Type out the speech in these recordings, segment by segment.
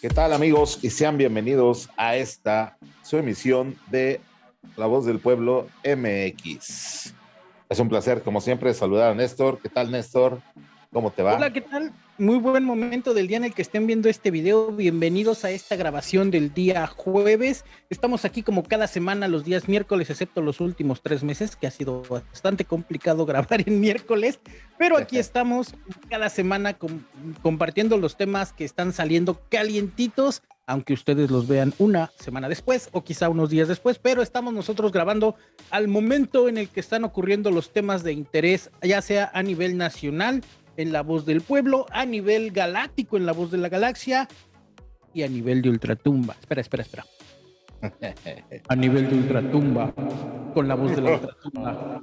¿Qué tal amigos? Y sean bienvenidos a esta su emisión de La Voz del Pueblo MX. Es un placer, como siempre, saludar a Néstor. ¿Qué tal, Néstor? ¿Cómo te va? Hola, ¿qué tal? Muy buen momento del día en el que estén viendo este video. Bienvenidos a esta grabación del día jueves. Estamos aquí como cada semana los días miércoles, excepto los últimos tres meses, que ha sido bastante complicado grabar en miércoles. Pero aquí estamos cada semana compartiendo los temas que están saliendo calientitos, aunque ustedes los vean una semana después o quizá unos días después. Pero estamos nosotros grabando al momento en el que están ocurriendo los temas de interés, ya sea a nivel nacional en La Voz del Pueblo, a nivel galáctico en La Voz de la Galaxia y a nivel de Ultratumba. Espera, espera, espera. A nivel de Ultratumba, con La Voz de la Ultratumba.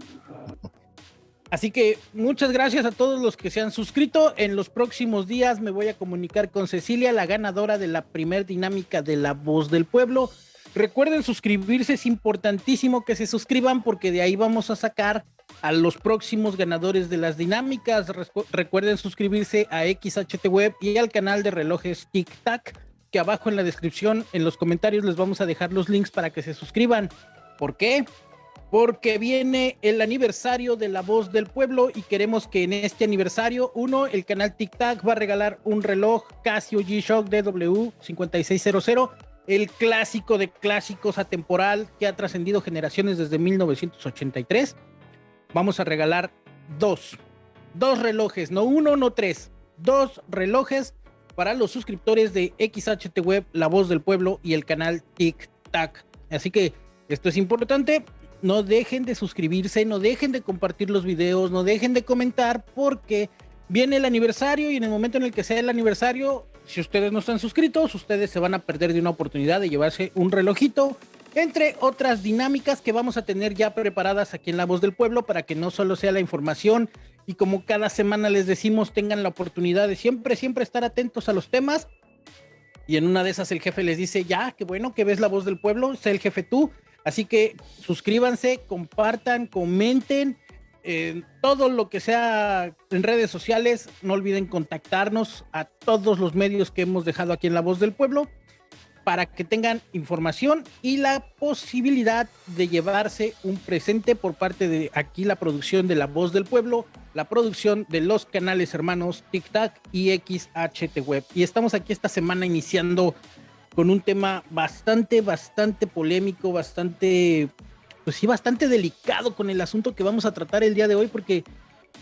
Así que muchas gracias a todos los que se han suscrito. En los próximos días me voy a comunicar con Cecilia, la ganadora de la primer dinámica de La Voz del Pueblo. Recuerden suscribirse, es importantísimo que se suscriban porque de ahí vamos a sacar a los próximos ganadores de las dinámicas. Recuerden suscribirse a XHT Web y al canal de relojes Tic Tac, que abajo en la descripción, en los comentarios les vamos a dejar los links para que se suscriban. ¿Por qué? Porque viene el aniversario de La Voz del Pueblo y queremos que en este aniversario, uno, el canal Tic Tac va a regalar un reloj Casio G-Shock DW5600 el clásico de clásicos atemporal que ha trascendido generaciones desde 1983. Vamos a regalar dos, dos relojes, no uno, no tres, dos relojes para los suscriptores de XHT Web, La Voz del Pueblo y el canal Tic Tac. Así que esto es importante. No dejen de suscribirse, no dejen de compartir los videos, no dejen de comentar porque viene el aniversario y en el momento en el que sea el aniversario si ustedes no están suscritos, ustedes se van a perder de una oportunidad de llevarse un relojito, entre otras dinámicas que vamos a tener ya preparadas aquí en La Voz del Pueblo para que no solo sea la información y como cada semana les decimos, tengan la oportunidad de siempre, siempre estar atentos a los temas. Y en una de esas el jefe les dice, ya, qué bueno que ves La Voz del Pueblo, sé el jefe tú. Así que suscríbanse, compartan, comenten todo lo que sea en redes sociales, no olviden contactarnos a todos los medios que hemos dejado aquí en La Voz del Pueblo para que tengan información y la posibilidad de llevarse un presente por parte de aquí la producción de La Voz del Pueblo, la producción de los canales hermanos TikTok y XHT Web. Y estamos aquí esta semana iniciando con un tema bastante, bastante polémico, bastante pues sí, bastante delicado con el asunto que vamos a tratar el día de hoy, porque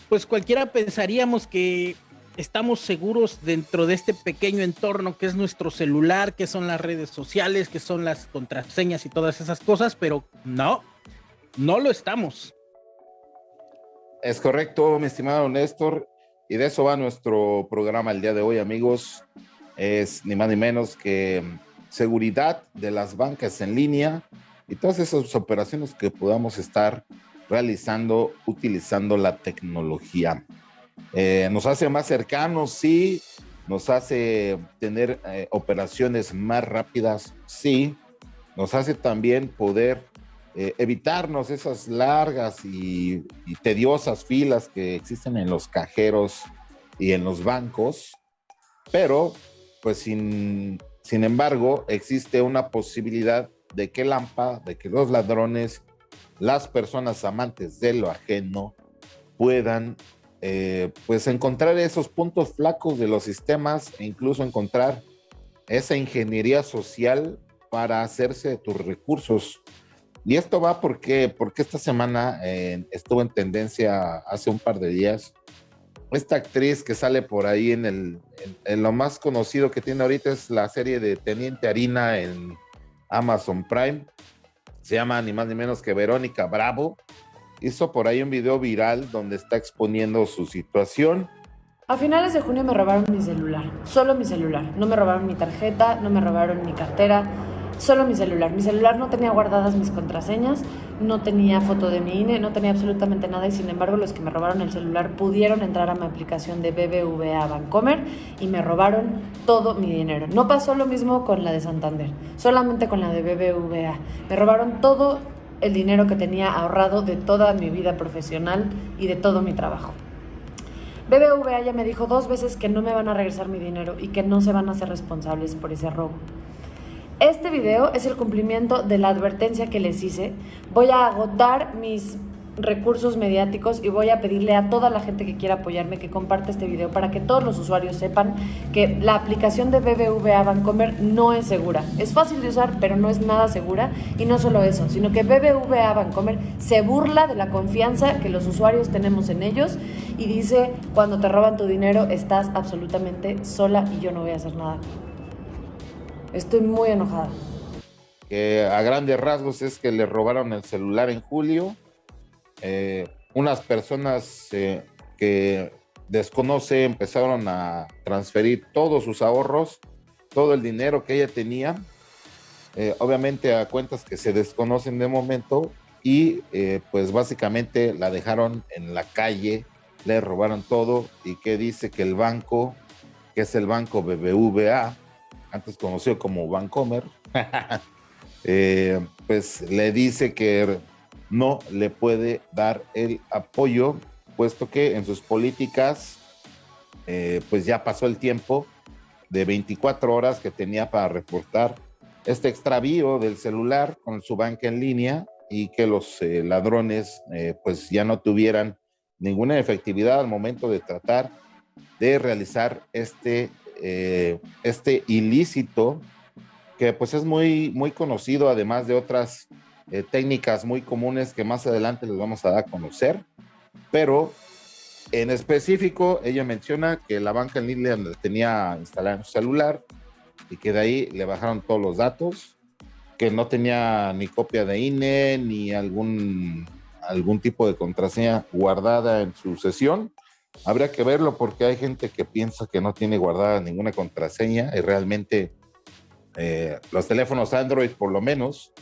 pues cualquiera pensaríamos que estamos seguros dentro de este pequeño entorno que es nuestro celular, que son las redes sociales, que son las contraseñas y todas esas cosas, pero no, no lo estamos. Es correcto, mi estimado Néstor, y de eso va nuestro programa el día de hoy, amigos. Es ni más ni menos que seguridad de las bancas en línea, y todas esas operaciones que podamos estar realizando utilizando la tecnología. Eh, nos hace más cercanos, sí, nos hace tener eh, operaciones más rápidas, sí, nos hace también poder eh, evitarnos esas largas y, tediosas filas que existen en los cajeros y en los bancos, pero pues sin, sin embargo existe una posibilidad de que Lampa, de que los ladrones, las personas amantes de lo ajeno puedan eh, pues encontrar esos puntos flacos de los sistemas e incluso encontrar esa ingeniería social para hacerse de tus recursos. Y esto va porque, porque esta semana eh, estuvo en tendencia hace un par de días. Esta actriz que sale por ahí en, el, en lo más conocido que tiene ahorita es la serie de Teniente Harina en Amazon Prime. Se llama ni más ni menos que Verónica Bravo. Hizo por ahí un video viral donde está exponiendo su situación. A finales de junio me robaron mi celular, solo mi celular. No me robaron mi tarjeta, no me robaron mi cartera, solo mi celular. Mi celular no tenía guardadas mis contraseñas, no tenía foto de mi INE, no tenía absolutamente nada y sin embargo los que me robaron el celular pudieron entrar a mi aplicación de BBVA Bancomer y me robaron todo mi dinero. No pasó lo mismo con la de Santander, solamente con la de BBVA. Me robaron todo el dinero que tenía ahorrado de toda mi vida profesional y de todo mi trabajo. BBVA ya me dijo dos veces que no me van a regresar mi dinero y que no se van a hacer responsables por ese robo. Este video es el cumplimiento de la advertencia que les hice. Voy a agotar mis recursos mediáticos y voy a pedirle a toda la gente que quiera apoyarme que comparte este video para que todos los usuarios sepan que la aplicación de BBVA Bancomer no es segura. Es fácil de usar, pero no es nada segura. Y no solo eso, sino que BBVA Bancomer se burla de la confianza que los usuarios tenemos en ellos y dice, cuando te roban tu dinero estás absolutamente sola y yo no voy a hacer nada. Estoy muy enojada. a grandes rasgos es que le robaron el celular en julio eh, unas personas eh, que desconoce empezaron a transferir todos sus ahorros, todo el dinero que ella tenía, eh, obviamente a cuentas que se desconocen de momento y pues básicamente la dejaron en la calle, le robaron todo y que dice que el banco, que es el banco BBVA, antes conocido como Bancomer, pues le dice que no le puede dar el apoyo, puesto que en sus políticas, eh, pues ya pasó el tiempo de 24 horas que tenía para reportar este extravío del celular con su banca en línea y que los eh, ladrones eh, pues ya no tuvieran ninguna efectividad al momento de tratar de realizar este, este ilícito que pues es muy, muy conocido además de otras eh, técnicas muy comunes que más adelante les vamos a dar a conocer, pero en específico ella menciona que la banca en línea tenía instalada en su celular y que de ahí le bajaron todos los datos, que no tenía ni copia de INE ni algún, algún tipo de contraseña guardada en su sesión. Habría que verlo porque hay gente que piensa que no tiene guardada ninguna contraseña y realmente eh, los teléfonos Android por lo menos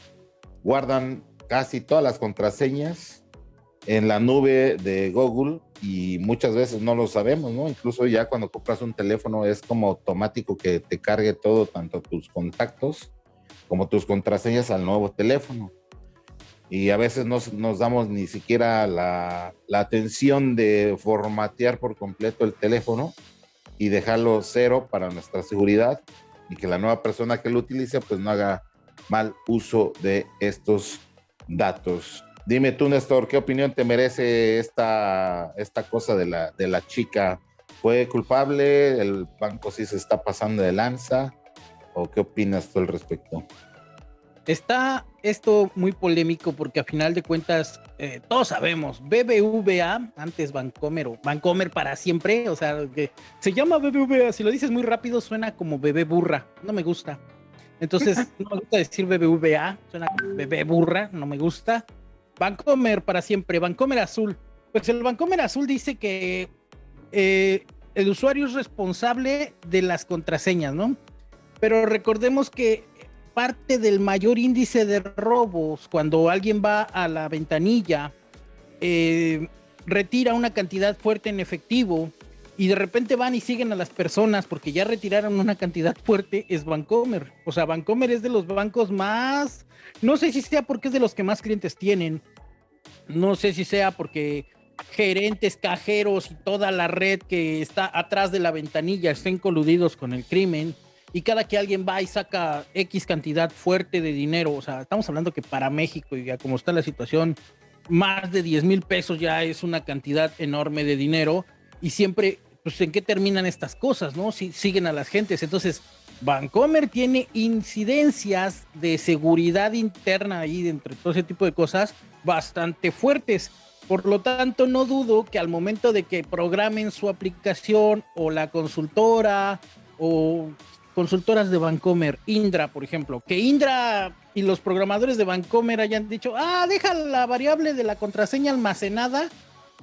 guardan casi todas las contraseñas en la nube de Google y muchas veces no lo sabemos, ¿no? Incluso ya cuando compras un teléfono es como automático que te cargue todo, tanto tus contactos como tus contraseñas al nuevo teléfono. Y a veces no nos damos ni siquiera la, la atención de formatear por completo el teléfono y dejarlo cero para nuestra seguridad y que la nueva persona que lo utilice pues no haga mal uso de estos datos. Dime tú, Néstor, ¿qué opinión te merece esta, esta cosa de la, de la chica? ¿Fue culpable? ¿El banco sí se está pasando de lanza? ¿O qué opinas tú al respecto? Está esto muy polémico porque a final de cuentas eh, todos sabemos, BBVA, antes Bancomer o Bancomer para siempre, o sea, que se llama BBVA, si lo dices muy rápido suena como bebé burra, no me gusta. Entonces, no me gusta decir BBVA, suena como bebé burra, no me gusta. Bancomer para siempre, Bancomer azul. Pues el Bancomer azul dice que eh, el usuario es responsable de las contraseñas, ¿no? Pero recordemos que parte del mayor índice de robos, cuando alguien va a la ventanilla, eh, retira una cantidad fuerte en efectivo y de repente van y siguen a las personas porque ya retiraron una cantidad fuerte, es Bancomer. O sea, Bancomer es de los bancos más, no sé si sea porque es de los que más clientes tienen, no sé si sea porque gerentes, cajeros y toda la red que está atrás de la ventanilla estén coludidos con el crimen. Y cada que alguien va y saca X cantidad fuerte de dinero, o sea, estamos hablando que para México y ya como está la situación, más de 10 mil pesos ya es una cantidad enorme de dinero y siempre, pues, ¿en qué terminan estas cosas, no? Si siguen a las gentes. Entonces, Vancomer tiene incidencias de seguridad interna ahí dentro de todo ese tipo de cosas bastante fuertes. Por lo tanto, no dudo que al momento de que programen su aplicación o la consultora o consultoras de Vancomer, Indra, por ejemplo, que Indra y los programadores de Vancomer hayan dicho, ah, deja la variable de la contraseña almacenada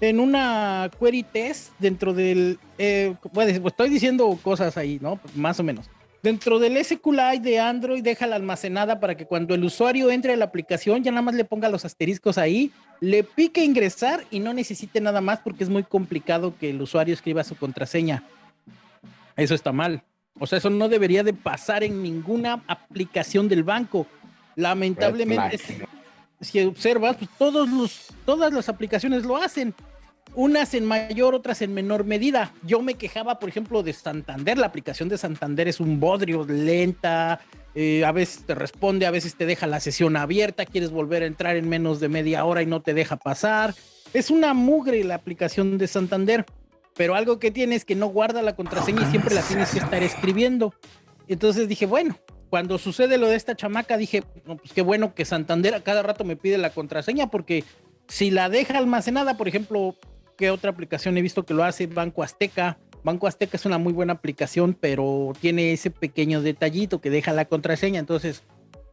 en una query test dentro del, eh, pues estoy diciendo cosas ahí, ¿no? Más o menos. Dentro del SQLite de Android deja la almacenada para que cuando el usuario entre a la aplicación ya nada más le ponga los asteriscos ahí, le pique ingresar y no necesite nada más porque es muy complicado que el usuario escriba su contraseña. Eso está mal. O sea, eso no debería de pasar en ninguna aplicación del banco. Lamentablemente, si observas, pues todos los, todas las aplicaciones lo hacen. unas en mayor, otras en menor medida. Yo me quejaba, por ejemplo, de Santander. La aplicación de Santander es un bodrio, lenta. Eh, a veces te responde, a veces te deja la sesión abierta. Quieres volver a entrar en menos de media hora y no te deja pasar. Es una mugre la aplicación de Santander. Pero algo que tiene es que no guarda la contraseña y siempre la tienes que estar escribiendo. Entonces dije, bueno, cuando sucede lo de esta chamaca, dije, pues qué bueno que Santander a cada rato me pide la contraseña, porque si la deja almacenada, por ejemplo, ¿qué otra aplicación he visto que lo hace? Banco Azteca. Banco Azteca es una muy buena aplicación, pero tiene ese pequeño detallito que deja la contraseña. Entonces,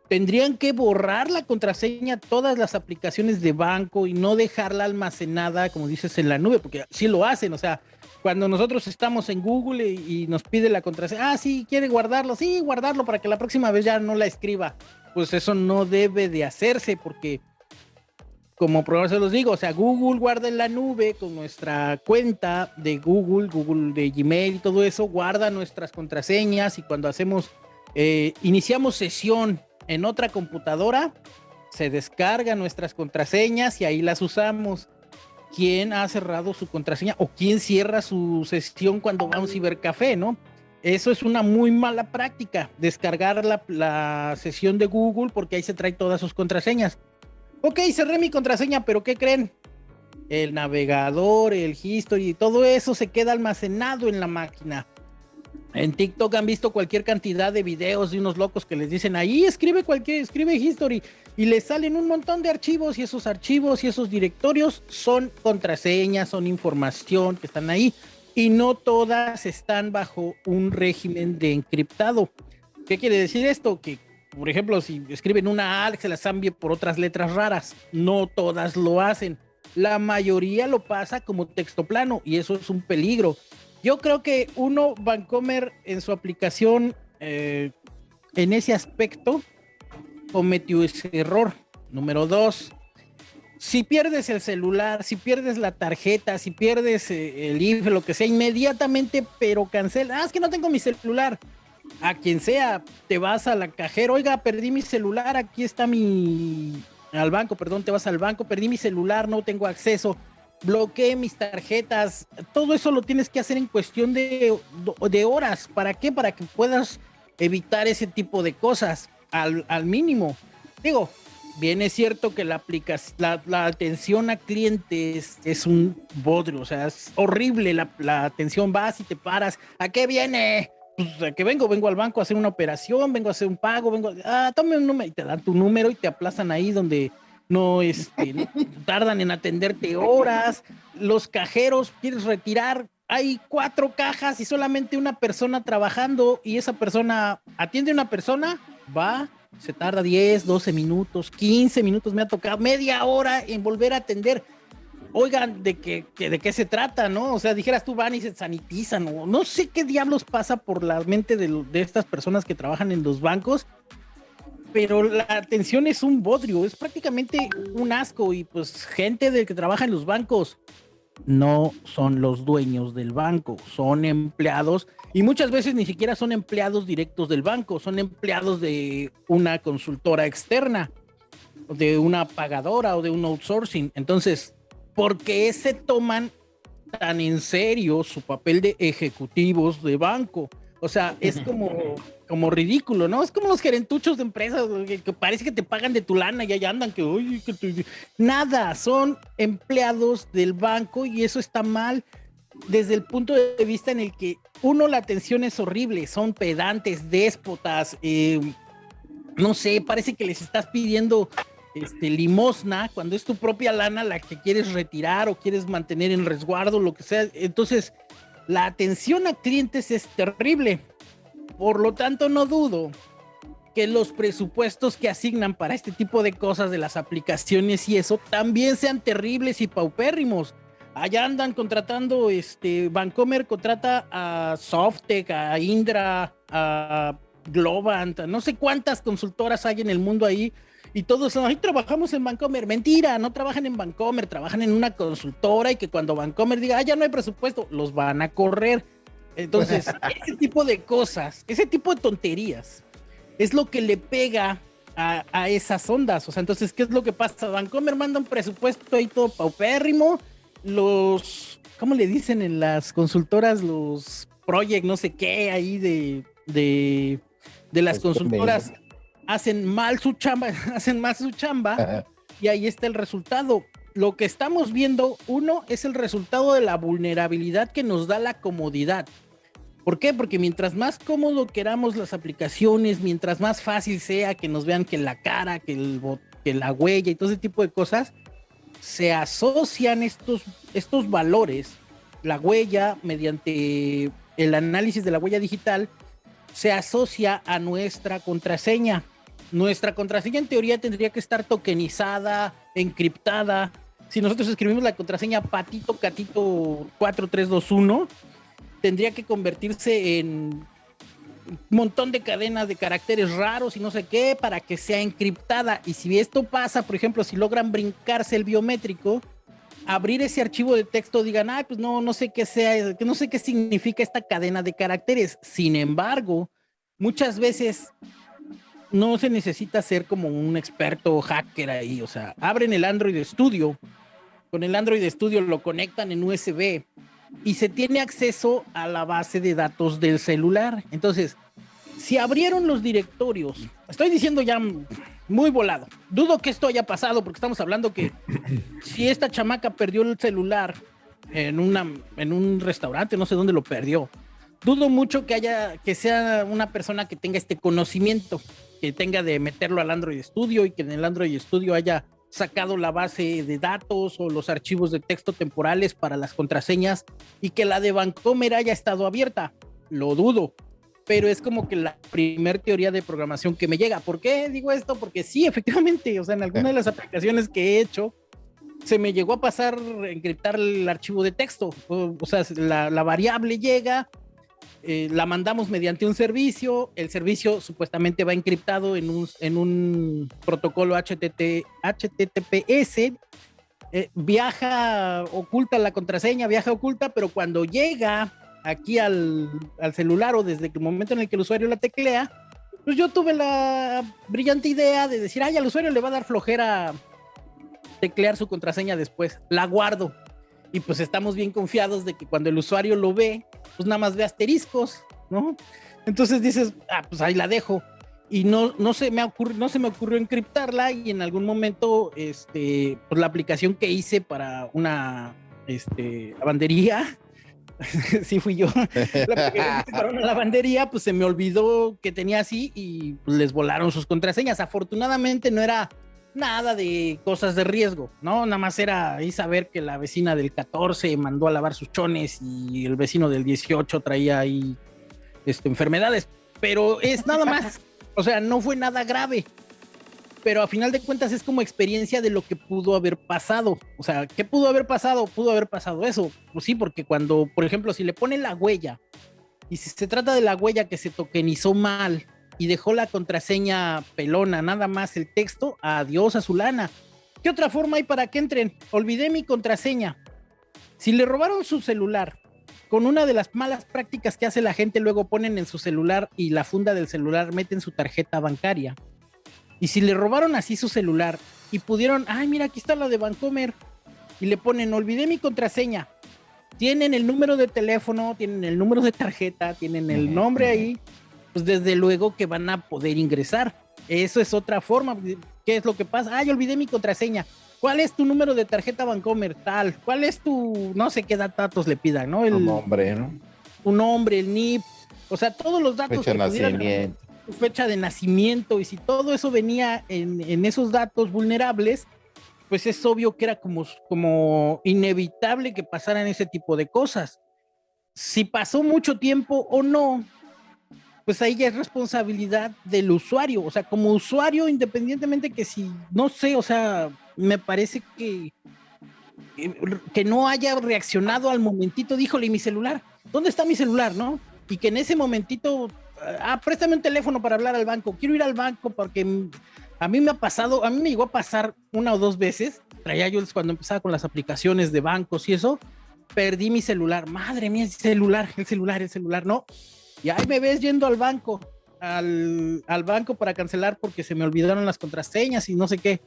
tendrían que borrar la contraseña todas las aplicaciones de banco y no dejarla almacenada, como dices, en la nube, porque sí lo hacen. O sea, cuando nosotros estamos en Google y, nos pide la contraseña, ah, sí, quiere guardarlo, sí, guardarlo para que la próxima vez ya no la escriba. Pues eso no debe de hacerse porque, como por se los digo, o sea, Google guarda en la nube con nuestra cuenta de Google, Google de Gmail y todo eso, guarda nuestras contraseñas y cuando hacemos, eh, iniciamos sesión en otra computadora, se descargan nuestras contraseñas y ahí las usamos quién ha cerrado su contraseña o quién cierra su sesión cuando va a un cibercafé, ¿no? Eso es una muy mala práctica, descargar la, sesión de Google porque ahí se trae todas sus contraseñas. Ok, cerré mi contraseña, pero ¿qué creen? El navegador, el history, todo eso se queda almacenado en la máquina. En TikTok han visto cualquier cantidad de videos de unos locos que les dicen ahí escribe cualquier, escribe history y les salen un montón de archivos y esos archivos y esos directorios son contraseñas, son información que están ahí y no todas están bajo un régimen de encriptado. ¿Qué quiere decir esto? Que, por ejemplo, si escriben una A, se las cambie por otras letras raras. No todas lo hacen. La mayoría lo pasa como texto plano y eso es un peligro. Yo creo que uno, Vancomer, en su aplicación, eh, en ese aspecto, cometió ese error. Número dos, si pierdes el celular, si pierdes la tarjeta, si pierdes eh, el IFE, lo que sea, inmediatamente, pero cancela. Ah, es que no tengo mi celular. A quien sea, te vas a la cajera, oiga, perdí mi celular, aquí está mi... Al banco, perdón, te vas al banco, perdí mi celular, no tengo acceso bloqueé mis tarjetas, todo eso lo tienes que hacer en cuestión de, de horas. ¿Para qué? Para que puedas evitar ese tipo de cosas al, al mínimo. Digo, bien es cierto que la, aplicación, la, atención a clientes es un bodrio, o sea, es horrible la, la atención, vas y te paras, ¿a qué viene? Pues a qué vengo, vengo al banco a hacer una operación, vengo a hacer un pago, vengo, ah, tome un número y te dan tu número y te aplazan ahí donde no, este, tardan en atenderte horas, los cajeros, quieres retirar, hay cuatro cajas y solamente una persona trabajando y esa persona atiende a una persona, va, se tarda 10, 12 minutos, 15 minutos, me ha tocado media hora en volver a atender. Oigan, ¿de qué, de qué se trata, no? O sea, dijeras tú van y se sanitizan, no sé qué diablos pasa por la mente de estas personas que trabajan en los bancos, pero la atención es un bodrio, es prácticamente un asco y pues gente de que trabaja en los bancos no son los dueños del banco, son empleados y muchas veces ni siquiera son empleados directos del banco, son empleados de una consultora externa, de una pagadora o de un outsourcing. Entonces, ¿por qué se toman tan en serio su papel de ejecutivos de banco? O sea, es como, como ridículo, ¿no? Es como los gerentuchos de empresas que, parece que te pagan de tu lana y allá andan que, oye, que nada, son empleados del banco y eso está mal desde el punto de vista en el que uno la atención es horrible, son pedantes, déspotas, eh, no sé, parece que les estás pidiendo este, limosna cuando es tu propia lana la que quieres retirar o quieres mantener en resguardo, lo que sea. Entonces, la atención a clientes es terrible. Por lo tanto, no dudo que los presupuestos que asignan para este tipo de cosas de las aplicaciones y eso también sean terribles y paupérrimos. Allá andan contratando, este, Vancomer contrata a Softec, a Indra, a Globant, no sé cuántas consultoras hay en el mundo ahí y todos ahí trabajamos en Vancomer. Mentira, no trabajan en Vancomer, trabajan en una consultora y que cuando Vancomer diga, ah, ya no hay presupuesto, los van a correr. Entonces, ese tipo de cosas, ese tipo de tonterías, es lo que le pega a, esas ondas. O sea, entonces, ¿qué es lo que pasa? Vancomer manda un presupuesto ahí todo paupérrimo los, ¿cómo le dicen en las consultoras? Los project, no sé qué, ahí de, de, de las consultoras hacen mal su chamba, hacen mal su chamba y ahí está el resultado. Lo que estamos viendo, uno, es el resultado de la vulnerabilidad que nos da la comodidad. ¿Por qué? Porque mientras más cómodo queramos las aplicaciones, mientras más fácil sea que nos vean que la cara, que, el, que la huella y todo ese tipo de cosas, se asocian estos, estos valores, la huella mediante el análisis de la huella digital, se asocia a nuestra contraseña. Nuestra contraseña en teoría tendría que estar tokenizada, encriptada. Si nosotros escribimos la contraseña patito catito 4321, tendría que convertirse en un montón de cadenas de caracteres raros y no sé qué para que sea encriptada. Y si esto pasa, por ejemplo, si logran brincarse el biométrico, abrir ese archivo de texto, digan, ah, pues no, no sé qué sea, no sé qué significa esta cadena de caracteres. Sin embargo, muchas veces no se necesita ser como un experto hacker ahí, o sea, abren el Android Studio, con el Android Studio lo conectan en USB y se tiene acceso a la base de datos del celular. Entonces, si abrieron los directorios, estoy diciendo ya muy volado, dudo que esto haya pasado porque estamos hablando que si esta chamaca perdió el celular en, una, en un restaurante, no sé dónde lo perdió, dudo mucho que haya, que sea una persona que tenga este conocimiento, que tenga de meterlo al Android Studio y que en el Android Studio haya sacado la base de datos o los archivos de texto temporales para las contraseñas y que la de Vancomer haya estado abierta. Lo dudo, pero es como que la primer teoría de programación que me llega. ¿Por qué digo esto? Porque sí, efectivamente, o sea, en alguna de las aplicaciones que he hecho, se me llegó a pasar encriptar el archivo de texto. O, sea, la, la variable llega, eh, la mandamos mediante un servicio, el servicio supuestamente va encriptado en un, en un protocolo HTT, HTTPS, eh, viaja oculta la contraseña, viaja oculta, pero cuando llega aquí al, al, celular o desde el momento en el que el usuario la teclea, pues yo tuve la brillante idea de decir, ay, al usuario le va a dar flojera teclear su contraseña después, la guardo. Y pues estamos bien confiados de que cuando el usuario lo ve, pues nada más ve asteriscos, ¿no? Entonces dices, ah, pues ahí la dejo. Y no, no, se me ocurrió, no se me ocurrió encriptarla y en algún momento, este, pues la aplicación que hice para una este, lavandería, sí fui yo, la para una lavandería, pues se me olvidó que tenía así y pues, les volaron sus contraseñas. Afortunadamente no era nada de cosas de riesgo, ¿no? Nada más era ahí saber que la vecina del 14 mandó a lavar sus chones y el vecino del 18 traía ahí este, enfermedades, pero es nada más, o sea, no fue nada grave, pero a final de cuentas es como experiencia de lo que pudo haber pasado, o sea, ¿qué pudo haber pasado? Pudo haber pasado eso, pues sí, porque cuando, por ejemplo, si le ponen la huella, y si se trata de la huella que se tokenizó mal, y dejó la contraseña pelona, nada más el texto, adiós a su lana. ¿Qué otra forma hay para que entren? Olvidé mi contraseña. Si le robaron su celular, con una de las malas prácticas que hace la gente, luego ponen en su celular y la funda del celular meten su tarjeta bancaria. Y si le robaron así su celular y pudieron, ay, mira, aquí está la de Bancomer, y le ponen, olvidé mi contraseña. Tienen el número de teléfono, tienen el número de tarjeta, tienen el nombre ahí, pues desde luego que van a poder ingresar. Eso es otra forma. ¿Qué es lo que pasa? Ah, yo olvidé mi contraseña. ¿Cuál es tu número de tarjeta Bancomer? Tal. ¿Cuál es tu, no sé qué datos le pidan, ¿no? El nombre, ¿no? Tu nombre, el NIP. O sea, todos los datos. Fecha de nacimiento. Tu fecha de nacimiento. Y si todo eso venía en, en, esos datos vulnerables, pues es obvio que era como, como inevitable que pasaran ese tipo de cosas. Si pasó mucho tiempo o no, pues ahí ya es responsabilidad del usuario, o sea, como usuario, independientemente que si, no sé, o sea, me parece que, que no haya reaccionado al momentito, díjole, mi celular? ¿Dónde está mi celular, no? Y que en ese momentito, ah, préstame un teléfono para hablar al banco, quiero ir al banco porque a mí me ha pasado, a mí me llegó a pasar una o dos veces, traía yo cuando empezaba con las aplicaciones de bancos y eso, perdí mi celular, madre mía, el celular, el celular, el celular, no, y ahí me ves yendo al banco, al, al, banco para cancelar porque se me olvidaron las contraseñas y no sé qué.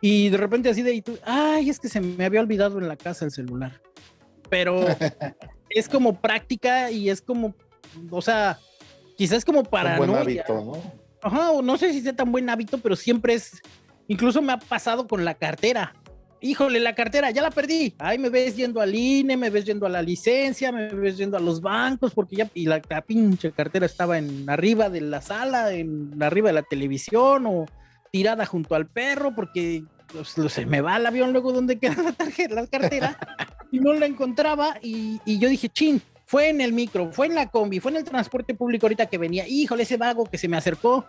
Y de repente así de, ay, es que se me había olvidado en la casa el celular. Pero es como práctica y es como, o sea, quizás como para... Un buen hábito, ¿no? Ajá, no sé si sea tan buen hábito, pero siempre es, incluso me ha pasado con la cartera. Híjole, la cartera, ya la perdí. Ahí me ves yendo al INE, me ves yendo a la licencia, me ves yendo a los bancos, porque ya, y la, pinche cartera estaba en arriba de la sala, en arriba de la televisión, o tirada junto al perro porque pues, se me va el avión luego donde queda la tarjeta, la cartera y no la encontraba y, y, yo dije, chin, fue en el micro, fue en la combi, fue en el transporte público ahorita que venía, híjole, ese vago que se me acercó,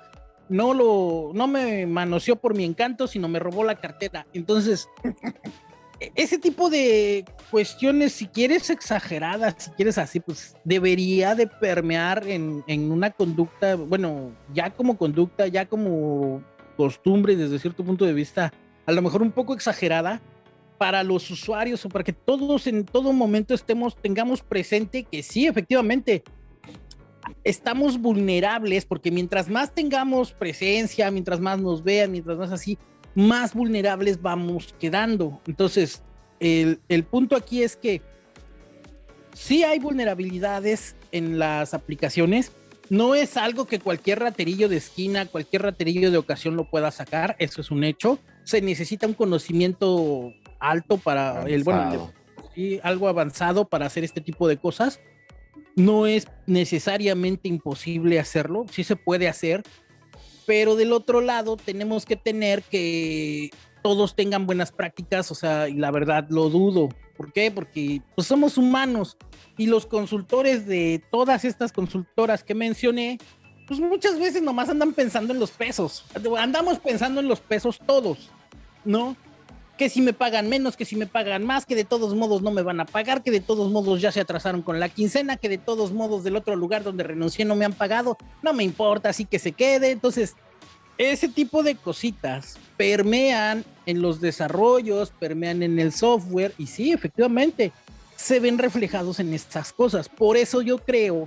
no lo, no me manoseó por mi encanto, sino me robó la cartera. Entonces, ese tipo de cuestiones, si quieres exageradas, si quieres así, pues debería de permear en, en una conducta, bueno, ya como conducta, ya como costumbre desde cierto punto de vista, a lo mejor un poco exagerada, para los usuarios o para que todos en todo momento estemos, tengamos presente que sí, efectivamente, estamos vulnerables porque mientras más tengamos presencia, mientras más nos vean, mientras más así, más vulnerables vamos quedando. Entonces, el, el punto aquí es que sí hay vulnerabilidades en las aplicaciones, no es algo que cualquier raterillo de esquina, cualquier raterillo de ocasión lo pueda sacar, eso es un hecho. Se necesita un conocimiento alto para el, bueno, algo avanzado para hacer este tipo de cosas. No es necesariamente imposible hacerlo, sí se puede hacer, pero del otro lado tenemos que tener que todos tengan buenas prácticas, o sea, y la verdad lo dudo. ¿Por qué? Porque pues, somos humanos y los consultores de todas estas consultoras que mencioné, pues muchas veces nomás andan pensando en los pesos. Andamos pensando en los pesos todos, ¿no? Que si me pagan menos, que si me pagan más, que de todos modos no me van a pagar, que de todos modos ya se atrasaron con la quincena, que de todos modos del otro lugar donde renuncié no me han pagado, no me importa, así que se quede. Entonces, ese tipo de cositas permean en los desarrollos, permean en el software y sí, efectivamente, se ven reflejados en estas cosas. Por eso yo creo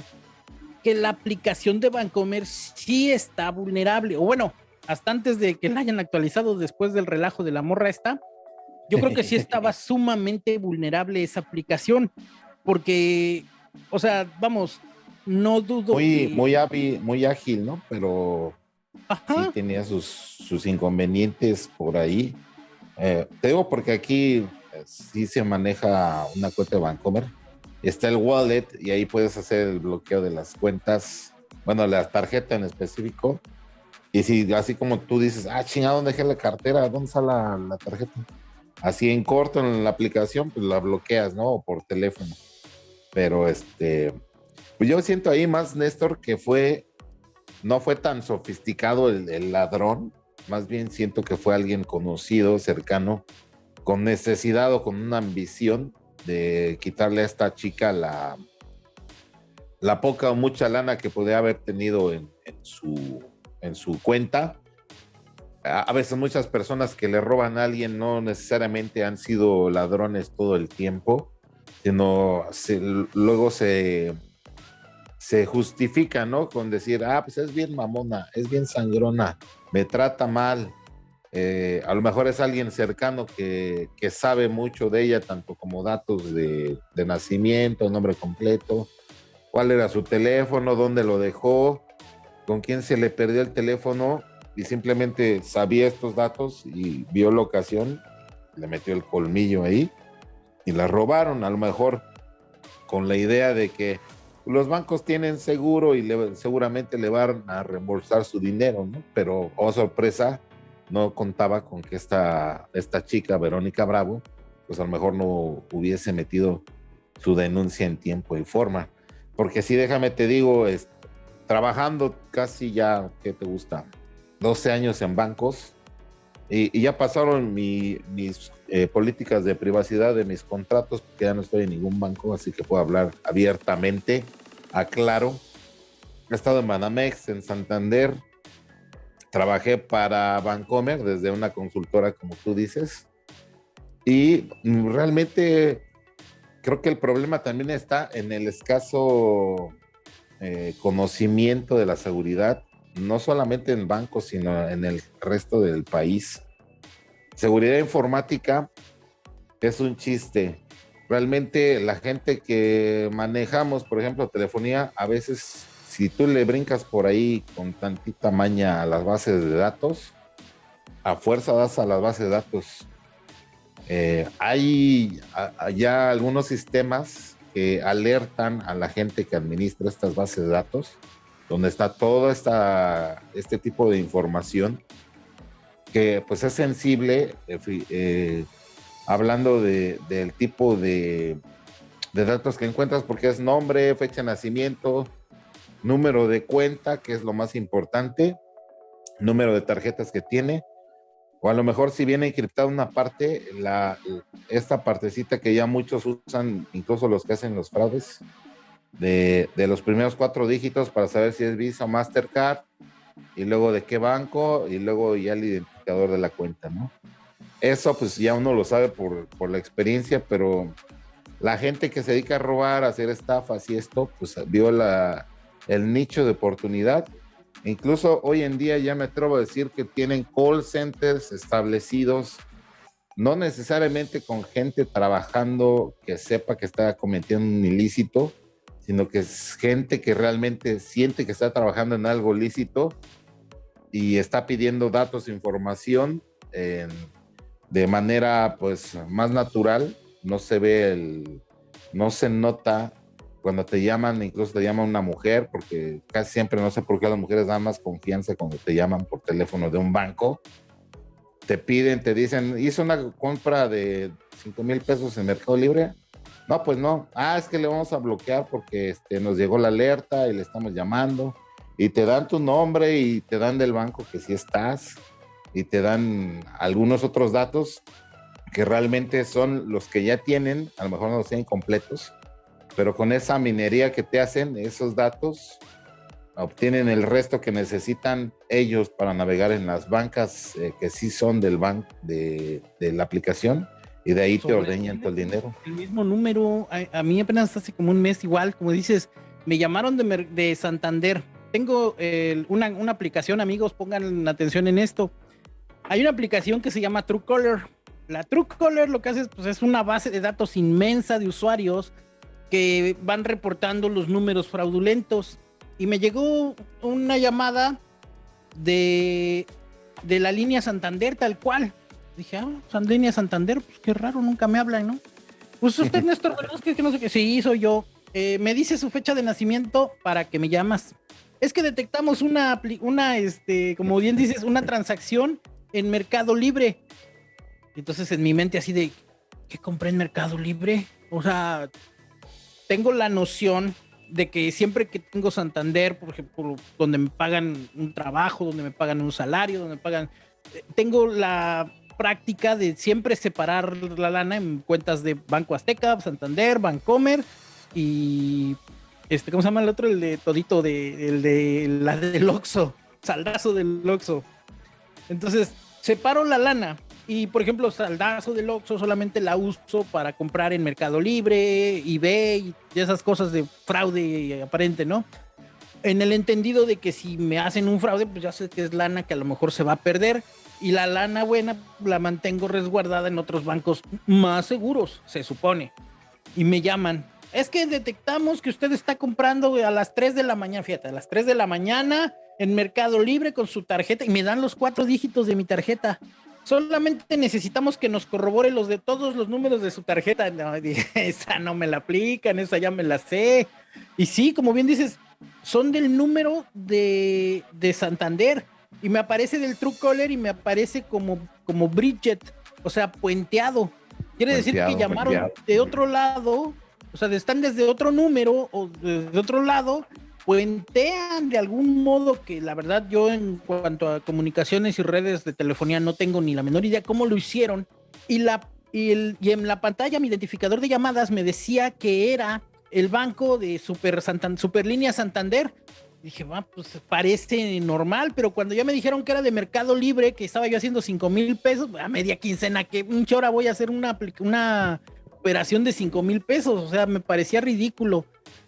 que la aplicación de Bancomer sí está vulnerable, o bueno, hasta antes de que la hayan actualizado después del relajo de la morra esta, yo creo que sí estaba sumamente vulnerable esa aplicación, porque, o sea, vamos, no dudo. Muy, muy, ágil, muy ágil, ¿no? Pero sí tenía sus, sus inconvenientes por ahí. Eh, te digo porque aquí sí se maneja una cuenta de Bancomer. Está el wallet y ahí puedes hacer el bloqueo de las cuentas, bueno, la tarjeta en específico. Y si así como tú dices, ah, chingado, ¿dónde dejé la cartera? ¿Dónde está la, la tarjeta? Así en corto en la aplicación, pues la bloqueas, ¿no? O por teléfono. Pero este, pues yo siento ahí más, Néstor, que fue, no fue tan sofisticado el, ladrón, más bien siento que fue alguien conocido, cercano, con necesidad o con una ambición de quitarle a esta chica la, la poca o mucha lana que podía haber tenido en, su, en su cuenta. A, veces muchas personas que le roban a alguien no necesariamente han sido ladrones todo el tiempo, sino luego se, se justifica, ¿no? Con decir, ah, pues es bien mamona, es bien sangrona, me trata mal, eh, a lo mejor es alguien cercano que, sabe mucho de ella, tanto como datos de, nacimiento, nombre completo, cuál era su teléfono, dónde lo dejó, con quién se le perdió el teléfono y simplemente sabía estos datos y vio la ocasión, le metió el colmillo ahí y la robaron, a lo mejor con la idea de que los bancos tienen seguro y seguramente le van a reembolsar su dinero, ¿no? Pero, oh sorpresa, no contaba con que esta, esta chica, Verónica Bravo, pues a lo mejor no hubiese metido su denuncia en tiempo y forma. Porque si déjame te digo, es, trabajando casi ya, ¿qué te gusta? 12 años en bancos y, ya pasaron mis eh, políticas de privacidad de mis contratos, porque ya no estoy en ningún banco, así que puedo hablar abiertamente, aclaro. He estado en Banamex, en Santander, trabajé para Vancomer desde una consultora, como tú dices, y realmente creo que el problema también está en el escaso eh, conocimiento de la seguridad, no solamente en bancos, sino en el resto del país. seguridad informática es un chiste. Realmente la gente que manejamos, por ejemplo, telefonía, a veces si tú le brincas por ahí con tantita maña a las bases de datos, a fuerza das a las bases de datos. Eh, hay ya algunos sistemas que alertan a la gente que administra estas bases de datos, donde está todo esta, este tipo de información que pues es sensible, eh, hablando de, del tipo de, de datos que encuentras, porque es nombre, fecha de nacimiento, número de cuenta, que es lo más importante, número de tarjetas que tiene, o a lo mejor si viene encriptada una parte, la, esta partecita que ya muchos usan, incluso los que hacen los fraudes, de, de los primeros cuatro dígitos para saber si es Visa o Mastercard, y luego de qué banco, y luego ya el identificador de la cuenta, ¿no? Eso pues ya uno lo sabe por, por la experiencia, pero la gente que se dedica a robar, a hacer estafas y esto, pues vio la, el nicho de oportunidad. Incluso hoy en día ya me atrevo a decir que tienen call centers establecidos, no necesariamente con gente trabajando que sepa que está cometiendo un ilícito, sino que es gente que realmente siente que está trabajando en algo lícito y está pidiendo datos, información de manera pues más natural. No se ve el, no se nota cuando te llaman, incluso te llama una mujer, porque casi siempre no sé por qué las mujeres dan más confianza cuando te llaman por teléfono de un banco. Te piden, te dicen, hizo una compra de 5 mil pesos en Mercado Libre. No, pues no. Ah, es que le vamos a bloquear porque este, nos llegó la alerta y le estamos llamando. Y te dan tu nombre y te dan del banco que sí estás. Y te dan algunos otros datos que realmente son los que ya tienen, a lo mejor no los tienen completos, pero con esa minería que te hacen, esos datos, obtienen el resto que necesitan ellos para navegar en las bancas eh, que sí son del banco de, la aplicación y de ahí te ordeñan todo el dinero. El mismo número, a, mí apenas hace como un mes igual, como dices, me llamaron de, de Santander. Tengo una, una, aplicación, amigos, pongan atención en esto. Hay una aplicación que se llama Truecaller. La Truecaller lo que hace pues, es una base de datos inmensa de usuarios que van reportando los números fraudulentos. Y me llegó una llamada de, de la línea Santander, tal cual. Dije, ah, línea Santander, pues qué raro, nunca me hablan, ¿no? Pues usted, Néstor que no sé qué. Sí, soy yo. Eh, me dice su fecha de nacimiento para que me llamas. Es que detectamos una, una, este, como bien dices, una transacción en Mercado Libre. Entonces en mi mente así de, ¿qué compré en Mercado Libre? O sea, tengo la noción de que siempre que tengo Santander, por ejemplo, donde me pagan un trabajo, donde me pagan un salario, donde me pagan, eh, tengo la práctica de siempre separar la lana en cuentas de Banco Azteca, Santander, Bancomer y este, ¿cómo se llama el otro? El de todito de, el de la del Oxxo, saldazo del Oxxo. Entonces, separo la lana y por ejemplo, saldazo del Oxxo solamente la uso para comprar en Mercado Libre, eBay y esas cosas de fraude aparente, ¿no? En el entendido de que si me hacen un fraude, pues ya sé que es lana que a lo mejor se va a perder y la lana buena la mantengo resguardada en otros bancos más seguros, se supone. Y me llaman. Es que detectamos que usted está comprando a las 3 de la mañana, fíjate, a las 3 de la mañana en Mercado Libre con su tarjeta y me dan los cuatro dígitos de mi tarjeta. Solamente necesitamos que nos corrobore los de todos los números de su tarjeta. Esa no me la aplican, esa ya me la sé. Y sí, como bien dices, son del número de, de Santander. Y me aparece del True Caller y me aparece como, como Bridget, o sea, puenteado. Quiere decir que llamaron de otro lado, o sea, están desde otro número o desde otro lado puentean de algún modo que la verdad yo en cuanto a comunicaciones y redes de telefonía no tengo ni la menor idea cómo lo hicieron y la y, el, y en la pantalla mi identificador de llamadas me decía que era el banco de Super Santander, Superlínea Santander. Dije, va, pues parece normal, pero cuando ya me dijeron que era de Mercado Libre, que estaba yo haciendo 5 mil pesos, a media quincena, que un hora voy a hacer una, una operación de 5 mil pesos, o sea, me parecía ridículo